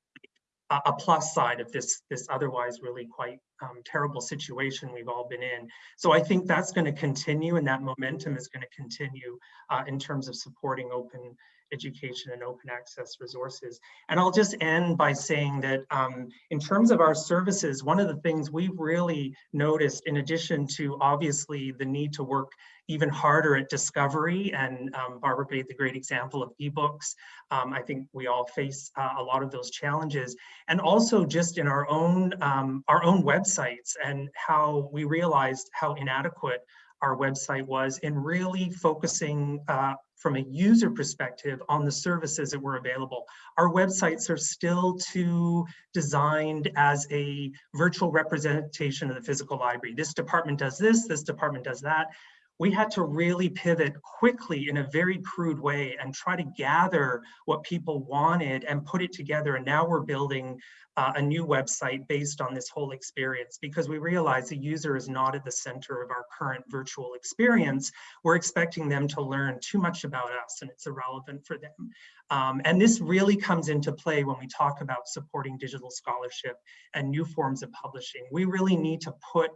a plus side of this this otherwise really quite um, terrible situation we've all been in. So I think that's going to continue and that momentum is going to continue uh, in terms of supporting open education and open access resources. And I'll just end by saying that um, in terms of our services, one of the things we've really noticed in addition to obviously the need to work even harder at discovery and um, Barbara gave the great example of ebooks. Um, I think we all face uh, a lot of those challenges and also just in our own um, our own websites and how we realized how inadequate our website was in really focusing uh, from a user perspective on the services that were available. Our websites are still too designed as a virtual representation of the physical library. This department does this, this department does that we had to really pivot quickly in a very crude way and try to gather what people wanted and put it together. And now we're building uh, a new website based on this whole experience because we realize the user is not at the center of our current virtual experience. We're expecting them to learn too much about us and it's irrelevant for them. Um, and this really comes into play when we talk about supporting digital scholarship and new forms of publishing. We really need to put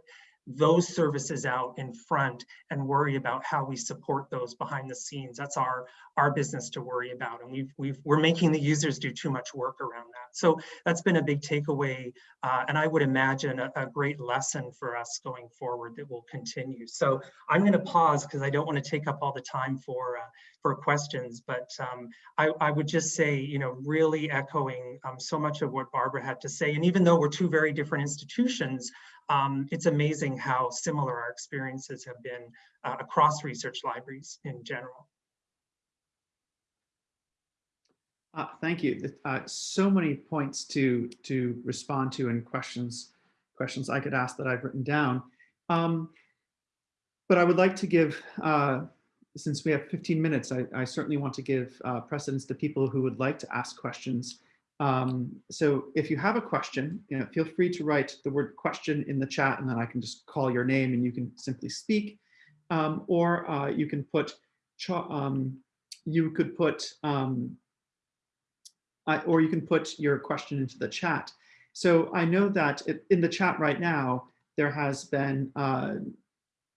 those services out in front and worry about how we support those behind the scenes. That's our our business to worry about. And we've, we've, we're making the users do too much work around that. So that's been a big takeaway. Uh, and I would imagine a, a, great lesson for us going forward that will continue. So I'm going to pause because I don't want to take up all the time for uh, for questions. But um, I, I, would just say, you know, really echoing um, so much of what Barbara had to say. And even though we're two very different institutions, um, it's amazing how similar our experiences have been uh, across research libraries in general. Uh, thank you. Uh, so many points to to respond to and questions questions I could ask that I've written down. Um, but I would like to give, uh, since we have 15 minutes, I, I certainly want to give uh, precedence to people who would like to ask questions. Um, so if you have a question, you know, feel free to write the word question in the chat and then I can just call your name and you can simply speak. Um, or uh, you can put, um, you could put um, uh, or you can put your question into the chat. So I know that it, in the chat right now, there has been, uh,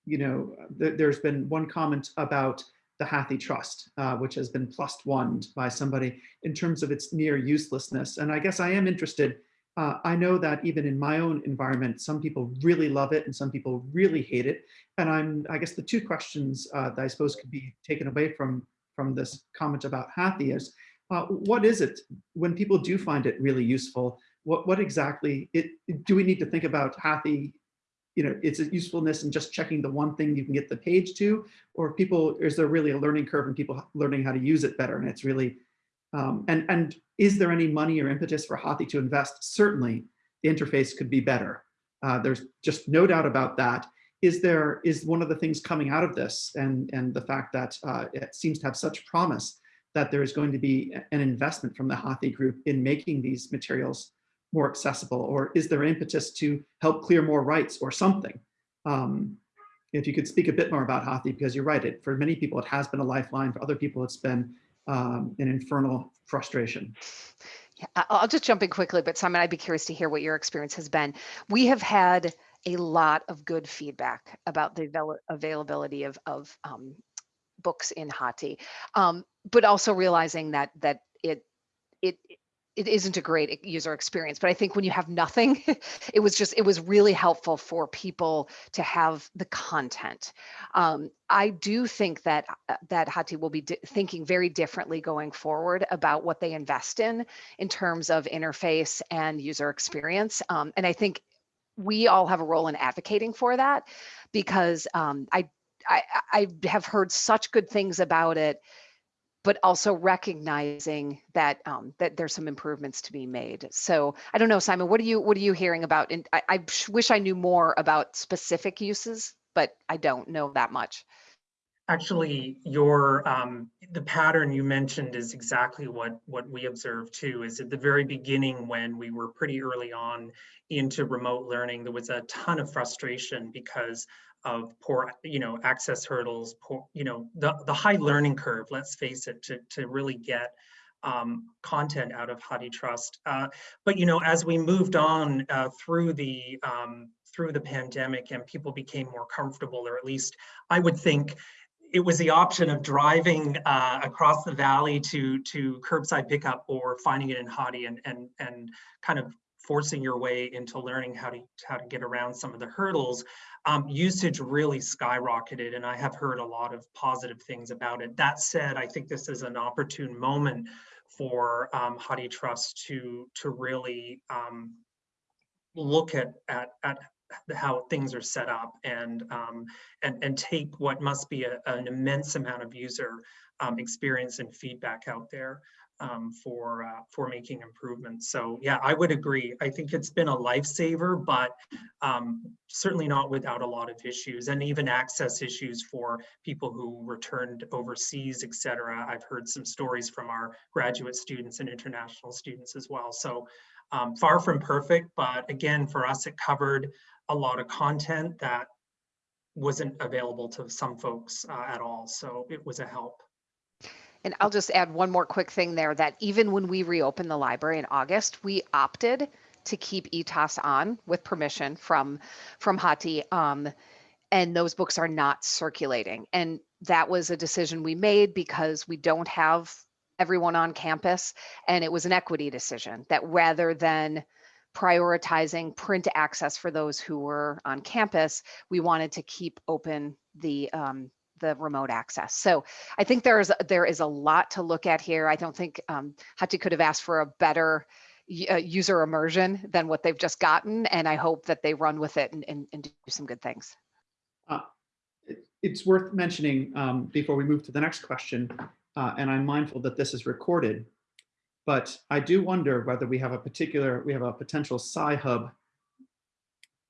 you know, th there's been one comment about the HathiTrust, uh, which has been plus one by somebody in terms of its near uselessness. And I guess I am interested. Uh, I know that even in my own environment, some people really love it and some people really hate it. And I'm, I guess the two questions uh, that I suppose could be taken away from, from this comment about Hathi is, uh, what is it when people do find it really useful? What, what exactly, it, do we need to think about Hathi, you know, its a usefulness and just checking the one thing you can get the page to, or people, is there really a learning curve and people learning how to use it better? And it's really, um, and, and is there any money or impetus for Hathi to invest? Certainly the interface could be better. Uh, there's just no doubt about that. Is there, is one of the things coming out of this and, and the fact that uh, it seems to have such promise that there is going to be an investment from the Hathi group in making these materials more accessible? Or is there impetus to help clear more rights or something? Um, if you could speak a bit more about Hathi, because you're right, it, for many people it has been a lifeline, for other people it's been um, an infernal frustration. Yeah, I'll just jump in quickly, but Simon, I'd be curious to hear what your experience has been. We have had a lot of good feedback about the availability of, of um, books in Hathi, um, but also realizing that that it it it isn't a great user experience but i think when you have nothing it was just it was really helpful for people to have the content. Um, i do think that uh, that hathi will be thinking very differently going forward about what they invest in in terms of interface and user experience. Um, and i think we all have a role in advocating for that because um, i I, I have heard such good things about it, but also recognizing that um, that there's some improvements to be made. So I don't know, Simon, what are you what are you hearing about? And I, I wish I knew more about specific uses, but I don't know that much. Actually, your um, the pattern you mentioned is exactly what what we observed too. Is at the very beginning when we were pretty early on into remote learning, there was a ton of frustration because of poor, you know, access hurdles, poor, you know, the, the high learning curve, let's face it, to, to really get um, content out of HathiTrust. Uh, but, you know, as we moved on uh, through the um, through the pandemic and people became more comfortable, or at least I would think it was the option of driving uh, across the valley to to curbside pickup or finding it in Hathi and and and kind of forcing your way into learning how to how to get around some of the hurdles um, usage really skyrocketed and I have heard a lot of positive things about it. That said, I think this is an opportune moment for um, HathiTrust to, to really um, look at, at, at how things are set up and, um, and, and take what must be a, an immense amount of user um, experience and feedback out there um, for uh, for making improvements. So yeah, I would agree. I think it's been a lifesaver, but um, certainly not without a lot of issues and even access issues for people who returned overseas, et cetera. I've heard some stories from our graduate students and international students as well. So um, far from perfect, but again, for us, it covered a lot of content that wasn't available to some folks uh, at all. So it was a help. And I'll just add one more quick thing there that even when we reopened the library in August, we opted to keep ETAS on with permission from from Hathi. Um, and those books are not circulating. And that was a decision we made because we don't have everyone on campus. And it was an equity decision that rather than prioritizing print access for those who were on campus, we wanted to keep open the um, the remote access. So I think there is there is a lot to look at here. I don't think um, Hathi could have asked for a better uh, user immersion than what they've just gotten, and I hope that they run with it and, and, and do some good things. It- It's worth mentioning um, before we move to the next question, uh, and I'm mindful that this is recorded, but I do wonder whether we have a particular, we have a potential Sci-Hub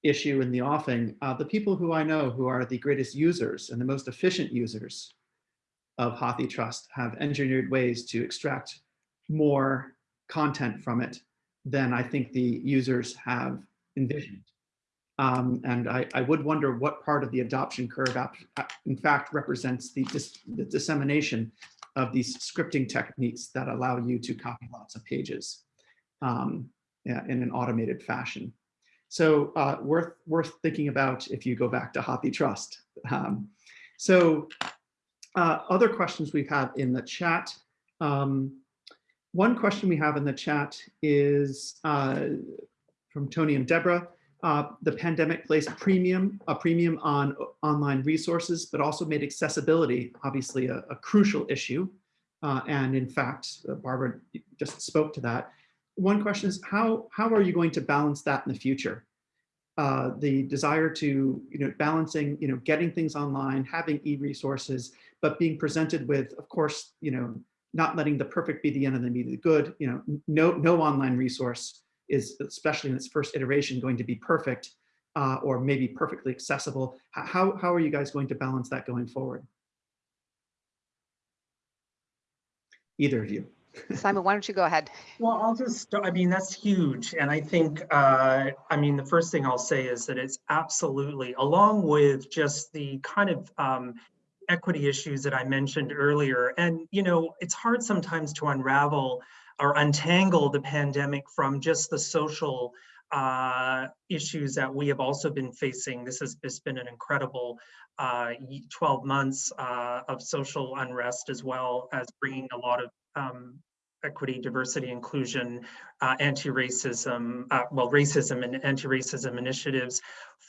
issue in the offing. Uh, The people who I know who are the greatest users and the most efficient users of HathiTrust have engineered ways to extract more content from it than I think the users have envisioned. Um, and I, I would wonder what part of the adoption curve, ap- in fact, represents the, dis- the dissemination of these scripting techniques that allow you to copy lots of pages um, yeah, in an automated fashion. So uh, worth worth thinking about if you go back to Hathi Trust. Um, so uh, other questions we've had in the chat. Um, one question we have in the chat is uh, from Tony and Deborah. Uh, the pandemic placed premium, a premium on online resources, but also made accessibility obviously a, a crucial issue. Uh, and in fact, uh, Barbara just spoke to that. One question is how, how are you going to balance that in the future? Uh, the desire to, you know, balancing, you know, getting things online, having e-resources, but being presented with, of course, you know, not letting the perfect be the enemy of the good, you know, no, no online resource is, especially in its first iteration, going to be perfect uh, or maybe perfectly accessible. How, how are you guys going to balance that going forward? Either of you. Simon, why don't you go ahead? Well, I'll just, I mean, that's huge. And I think, uh, I mean, the first thing I'll say is that it's absolutely, along with just the kind of um, equity issues that I mentioned earlier. And, you know, it's hard sometimes to unravel or untangle the pandemic from just the social uh, issues that we have also been facing. This has been an incredible uh, 12 months uh, of social unrest as well as bringing a lot of um, equity, diversity, inclusion, uh, anti-racism, uh, well, racism and anti-racism initiatives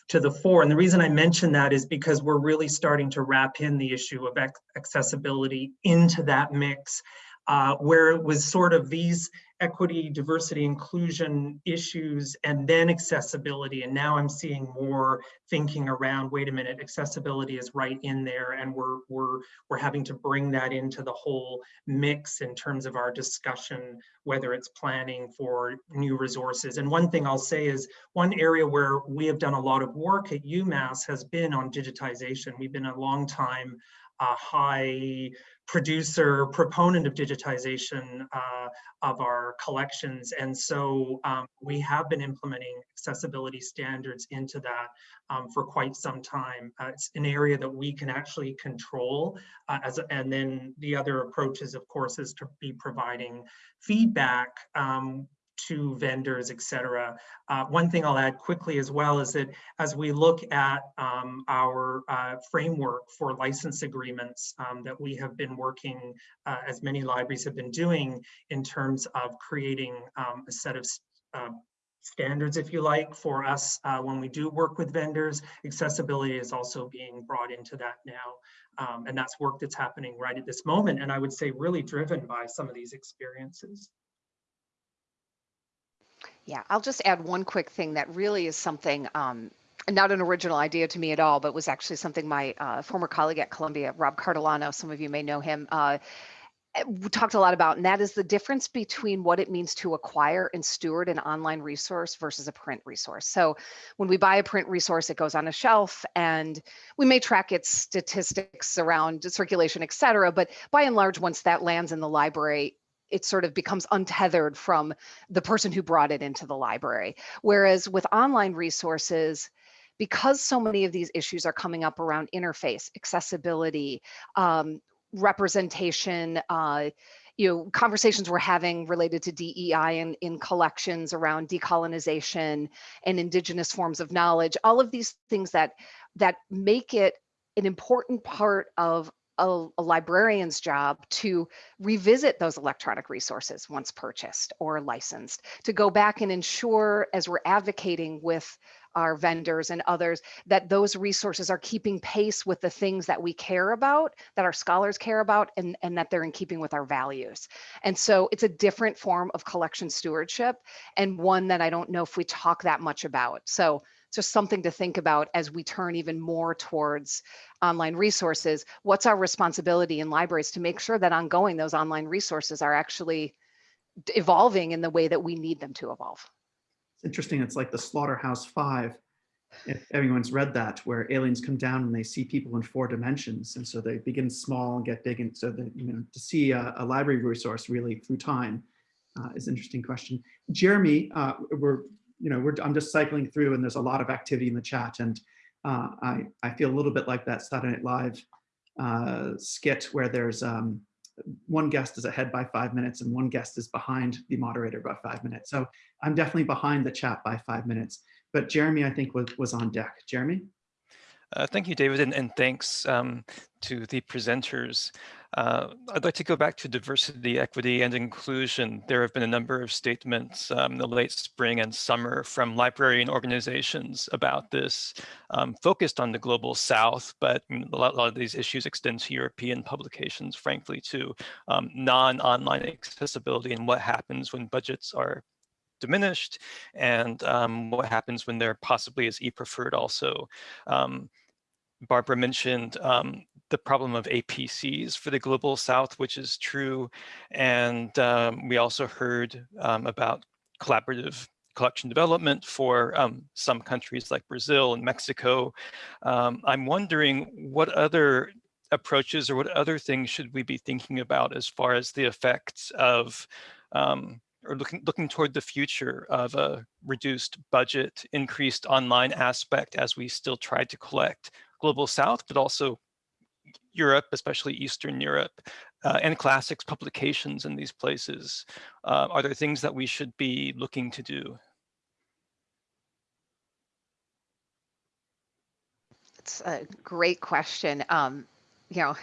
to the fore. And the reason I mention that is because we're really starting to wrap in the issue of accessibility into that mix, uh, where it was sort of these equity, diversity, inclusion issues, and then accessibility. And now I'm seeing more thinking around, wait a minute, accessibility is right in there, and we're we're we're having to bring that into the whole mix in terms of our discussion, whether it's planning for new resources. And one thing I'll say is one area where we have done a lot of work at UMass has been on digitization. We've been a long time uh, high producer, proponent of digitization uh, of our collections. And so um, we have been implementing accessibility standards into that um, for quite some time. Uh, it's an area that we can actually control. Uh, as and then the other approaches, of course, is to be providing feedback um, to vendors, et cetera. Uh, one thing I'll add quickly as well is that as we look at um, our uh, framework for license agreements um, that we have been working, uh, as many libraries have been doing in terms of creating um, a set of uh, standards, if you like, for us uh, when we do work with vendors. Accessibility is also being brought into that now. Um, and that's work that's happening right at this moment. And I would say really driven by some of these experiences. Yeah, I'll just add one quick thing that really is something, um, not an original idea to me at all, but was actually something my uh, former colleague at Columbia, Rob Cartolano, some of you may know him, uh, eh, talked a lot about, and that is the difference between what it means to acquire and steward an online resource versus a print resource. So when we buy a print resource, it goes on a shelf and we may track its statistics around circulation, et cetera, but by and large, once that lands in the library, it sort of becomes untethered from the person who brought it into the library. Whereas with online resources, because so many of these issues are coming up around interface, accessibility, um, representation, uh, you know, conversations we're having related to DEI and in collections around decolonization and indigenous forms of knowledge, all of these things that that make it an important part of a, a, librarian's job to revisit those electronic resources once purchased or licensed, to go back and ensure as we're advocating with our vendors and others that those resources are keeping pace with the things that we care about, that our scholars care about, and, and that they're in keeping with our values. And so it's a different form of collection stewardship and one that I don't know if we talk that much about. So just something to think about as we turn even more towards online resources. What's our responsibility in libraries to make sure that ongoing those online resources are actually evolving in the way that we need them to evolve? It's interesting. It's like the Slaughterhouse Five. If everyone's read that, where aliens come down and they see people in four dimensions, and so they begin small and get big, and so that you know to see a, a library resource really through time uh, is an interesting question. Jeremy, uh, we're you know, we're, I'm just cycling through and there's a lot of activity in the chat and uh, I, I feel a little bit like that Saturday Night Live uh, skit where there's um, one guest is ahead by five minutes and one guest is behind the moderator by five minutes. So I'm definitely behind the chat by five minutes, but Jeremy, I think was, was on deck. Jeremy? Uh, thank you, David, and, and thanks um, to the presenters. Uh, I'd like to go back to diversity, equity, and inclusion. There have been a number of statements um, in the late spring and summer from librarian organizations about this, um, focused on the global south, but a lot, a lot, of these issues extend to European publications, frankly, to um, non-online accessibility and what happens when budgets are diminished and um, what happens when there possibly is e-preferred also. Um, Barbara mentioned um, the problem of APCs for the Global South, which is true. And um, we also heard um, about collaborative collection development for um, some countries like Brazil and Mexico. Um, I'm wondering what other approaches or what other things should we be thinking about as far as the effects of um, or looking looking toward the future of a reduced budget, increased online aspect as we still try to collect global south, but also Europe, especially Eastern Europe, uh, and classics publications in these places? Uh, are there things that we should be looking to do? It's a great question. Um, you know,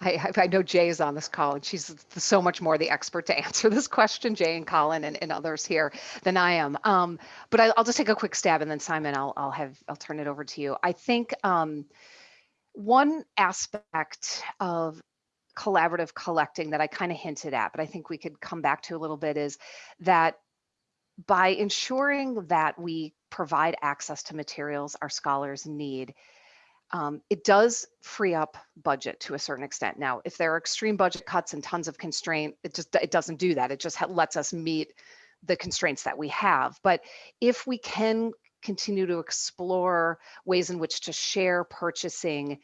I, I know Jay is on this call and she's so much more the expert to answer this question, Jay and Colin and, and others here than I am. Um, but I, will just take a quick stab and then Simon, I'll, I'll have, I'll turn it over to you. I think um, one aspect of collaborative collecting that I kind of hinted at, but I think we could come back to a little bit is that by ensuring that we provide access to materials our scholars need, um, it does free up budget to a certain extent. Now, if there are extreme budget cuts and tons of constraint, it just it doesn't do that. It just lets us meet the constraints that we have. But if we can continue to explore ways in which to share purchasing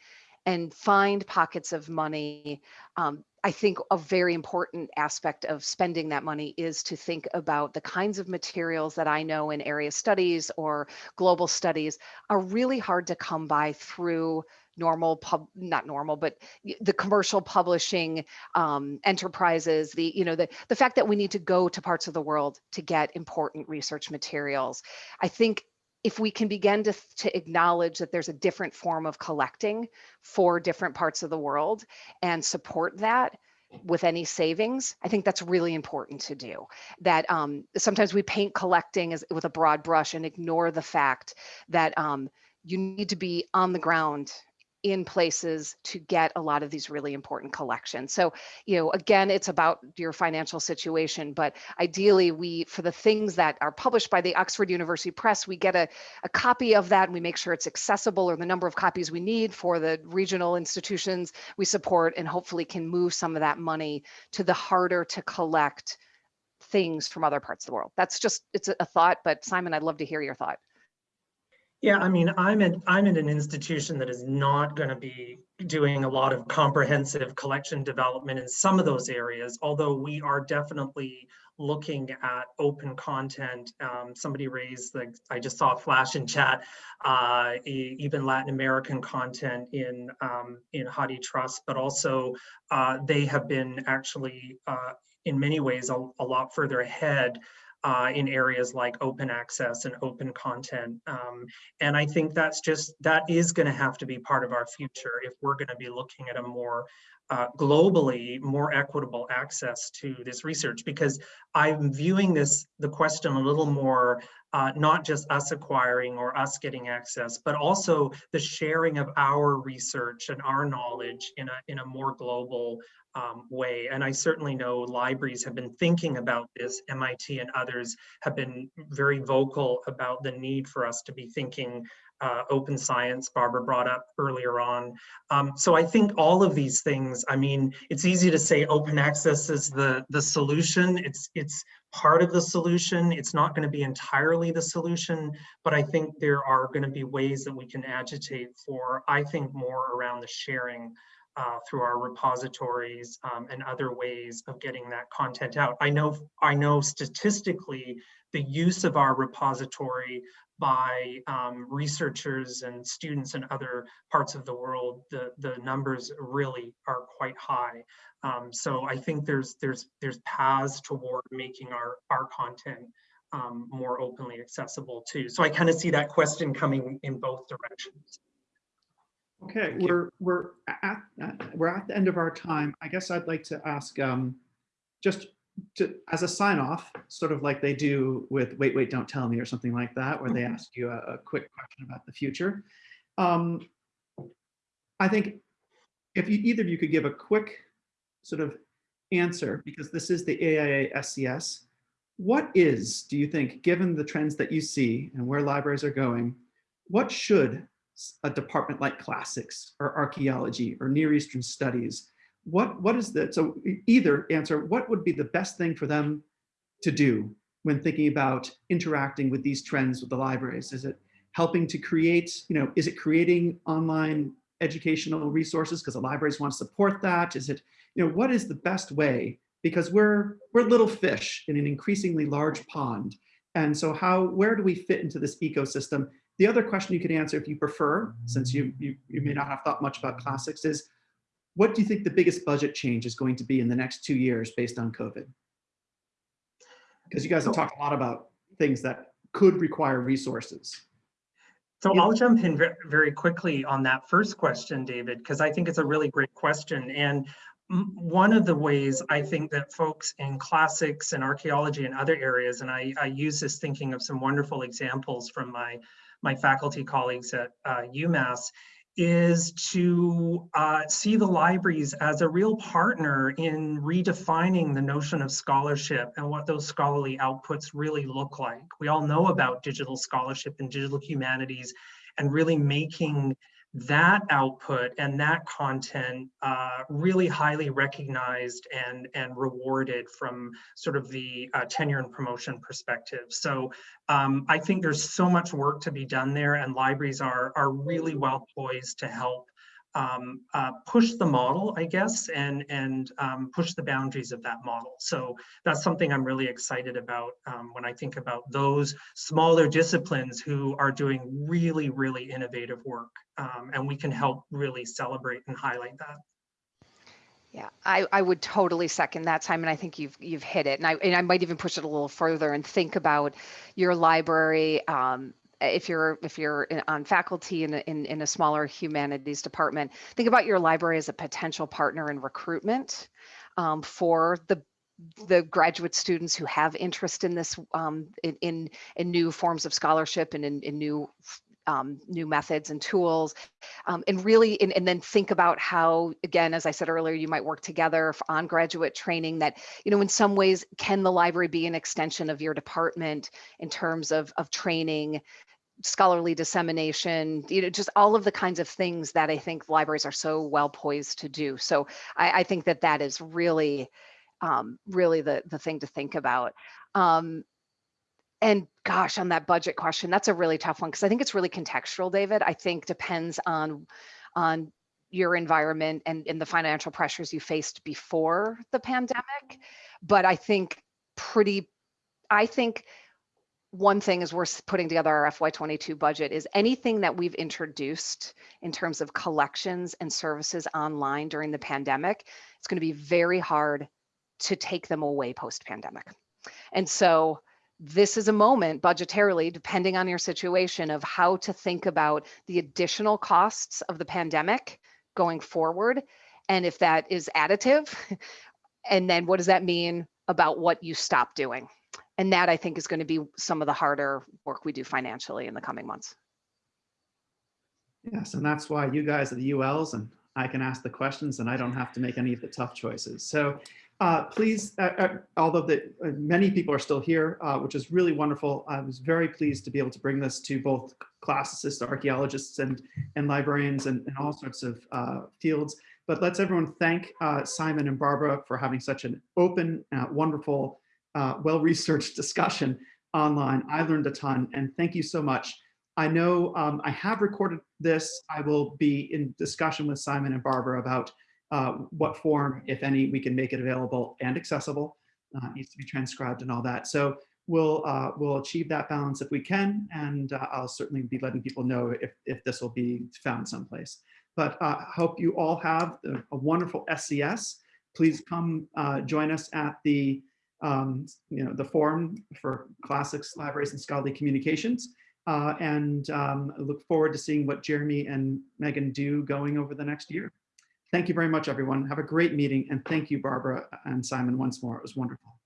and find pockets of money um, I think a very important aspect of spending that money is to think about the kinds of materials that I know in area studies or global studies are really hard to come by through normal pub not normal but the commercial publishing um, enterprises the you know the the fact that we need to go to parts of the world to get important research materials. I think if we can begin to, to acknowledge that there's a different form of collecting for different parts of the world and support that with any savings, I think that's really important to do. That um, sometimes we paint collecting as with a broad brush and ignore the fact that um, you need to be on the ground in places to get a lot of these really important collections. So, you know, again, it's about your financial situation, but ideally we, for the things that are published by the Oxford University Press, we get a, a copy of that and we make sure it's accessible or the number of copies we need for the regional institutions we support and hopefully can move some of that money to the harder to collect things from other parts of the world. That's just, it's a, a thought, but Simon, I'd love to hear your thought. Yeah, I mean, I'm at I'm at an institution that is not going to be doing a lot of comprehensive collection development in some of those areas, although we are definitely looking at open content. Um, somebody raised, like I just saw a flash in chat, uh, even Latin American content in um, in HathiTrust, but also uh, they have been actually uh, in many ways a, a lot further ahead uh, in areas like open access and open content. Um, and I think that's just, that is gonna have to be part of our future if we're gonna be looking at a more uh, globally more equitable access to this research because I'm viewing this, the question a little more, uh, not just us acquiring or us getting access, but also the sharing of our research and our knowledge in a, in a more global um, way. And I certainly know libraries have been thinking about this. MIT and others have been very vocal about the need for us to be thinking uh, open science, Barbara brought up earlier on. Um, so I think all of these things, I mean, it's easy to say open access is the, the solution. It's, it's part of the solution. It's not gonna be entirely the solution, but I think there are gonna be ways that we can agitate for, I think more around the sharing uh, through our repositories um, and other ways of getting that content out. I know, I know statistically, the use of our repository by um, researchers and students in other parts of the world, the, the numbers really are quite high. Um, so I think there's there's there's paths toward making our, our content um, more openly accessible too. So I kind of see that question coming in both directions. Okay, we're, we're at, we're at the end of our time. I guess I'd like to ask, um, just to, as a sign off, sort of like they do with Wait, Wait, Don't Tell Me or something like that, where they Mhm. ask you a, a quick question about the future. Um, I think if you, either of you could give a quick sort of answer, because this is the AIA SCS, what is, do you think, given the trends that you see and where libraries are going, what should a department like classics or archaeology or Near Eastern studies, what, what is the, so either answer, what would be the best thing for them to do when thinking about interacting with these trends with the libraries? Is it helping to create, you know, is it creating online educational resources because the libraries want to support that? Is it, you know, what is the best way? Because we're, we're little fish in an increasingly large pond. And so how, where do we fit into this ecosystem? The other question you could answer if you prefer, mm-hmm. since you, you, you may not have thought much about classics is, what do you think the biggest budget change is going to be in the next two years based on COVID? Because you guys have talked a lot about things that could require resources. So I'll jump in very quickly on that first question, David, because I think it's a really great question. And one of the ways I think that folks in classics and archaeology and other areas, and I, I use this thinking of some wonderful examples from my, my faculty colleagues at uh, UMass, is to uh, see the libraries as a real partner in redefining the notion of scholarship and what those scholarly outputs really look like. We all know about digital scholarship and digital humanities and really making that output and that content uh, really highly recognized and, and rewarded from sort of the uh, tenure and promotion perspective. So um, I think there's so much work to be done there and libraries are, are really well poised to help um, uh, push the model, I guess, and, and um, push the boundaries of that model. So that's something I'm really excited about um, when I think about those smaller disciplines who are doing really, really innovative work. Um, and we can help really celebrate and highlight that. Yeah, I, I would totally second that, Simon. I think you've you've hit it, and I and I might even push it a little further and think about your library. Um, if you're if you're in, on faculty in, in in a smaller humanities department, think about your library as a potential partner in recruitment um, for the the graduate students who have interest in this um, in, in in new forms of scholarship and in, in new um, new methods and tools um, and really and, and then think about how again as i said earlier you might work together on graduate training that you know in some ways can the library be an extension of your department in terms of of training scholarly dissemination you know just all of the kinds of things that i think libraries are so well poised to do. So i, I think that that is really um, really the the thing to think about. Um, and gosh, on that budget question, that's a really tough one because I think it's really contextual, David. I think depends on on your environment and, and the financial pressures you faced before the pandemic. But I think pretty, I think one thing is we're putting together our FY22 budget is anything that we've introduced in terms of collections and services online during the pandemic, it's going to be very hard to take them away post pandemic. And so this is a moment budgetarily, depending on your situation, of how to think about the additional costs of the pandemic going forward. And if that is additive, and then what does that mean about what you stop doing? And that I think is going to be some of the harder work we do financially in the coming months. Yes, and that's why you guys are the ULs and I can ask the questions and I don't have to make any of the tough choices. So uh, please, uh, uh, although the, uh, many people are still here, uh, which is really wonderful, I was very pleased to be able to bring this to both classicists, archaeologists, and, and librarians and, and all sorts of fields. But let's everyone thank Simon and Barbara for having such an open, wonderful, well-researched discussion online. I learned a ton and thank you so much. I know um, I have recorded this. I will be in discussion with Simon and Barbara about uh, what form, if any, we can make it available and accessible. Uh, needs to be transcribed and all that. So we'll uh, we'll achieve that balance if we can, and uh, I'll certainly be letting people know if if this will be found someplace. But uh, I hope you all have a, wonderful SCS. Please come uh, join us at the um, you know the forum for classics, libraries, and scholarly communications. Uh, and um, look forward to seeing what Jeremy and Megan do going over the next year. Thank you very much, everyone. Have a great meeting. And thank you, Barbara and Simon, once more. It was wonderful.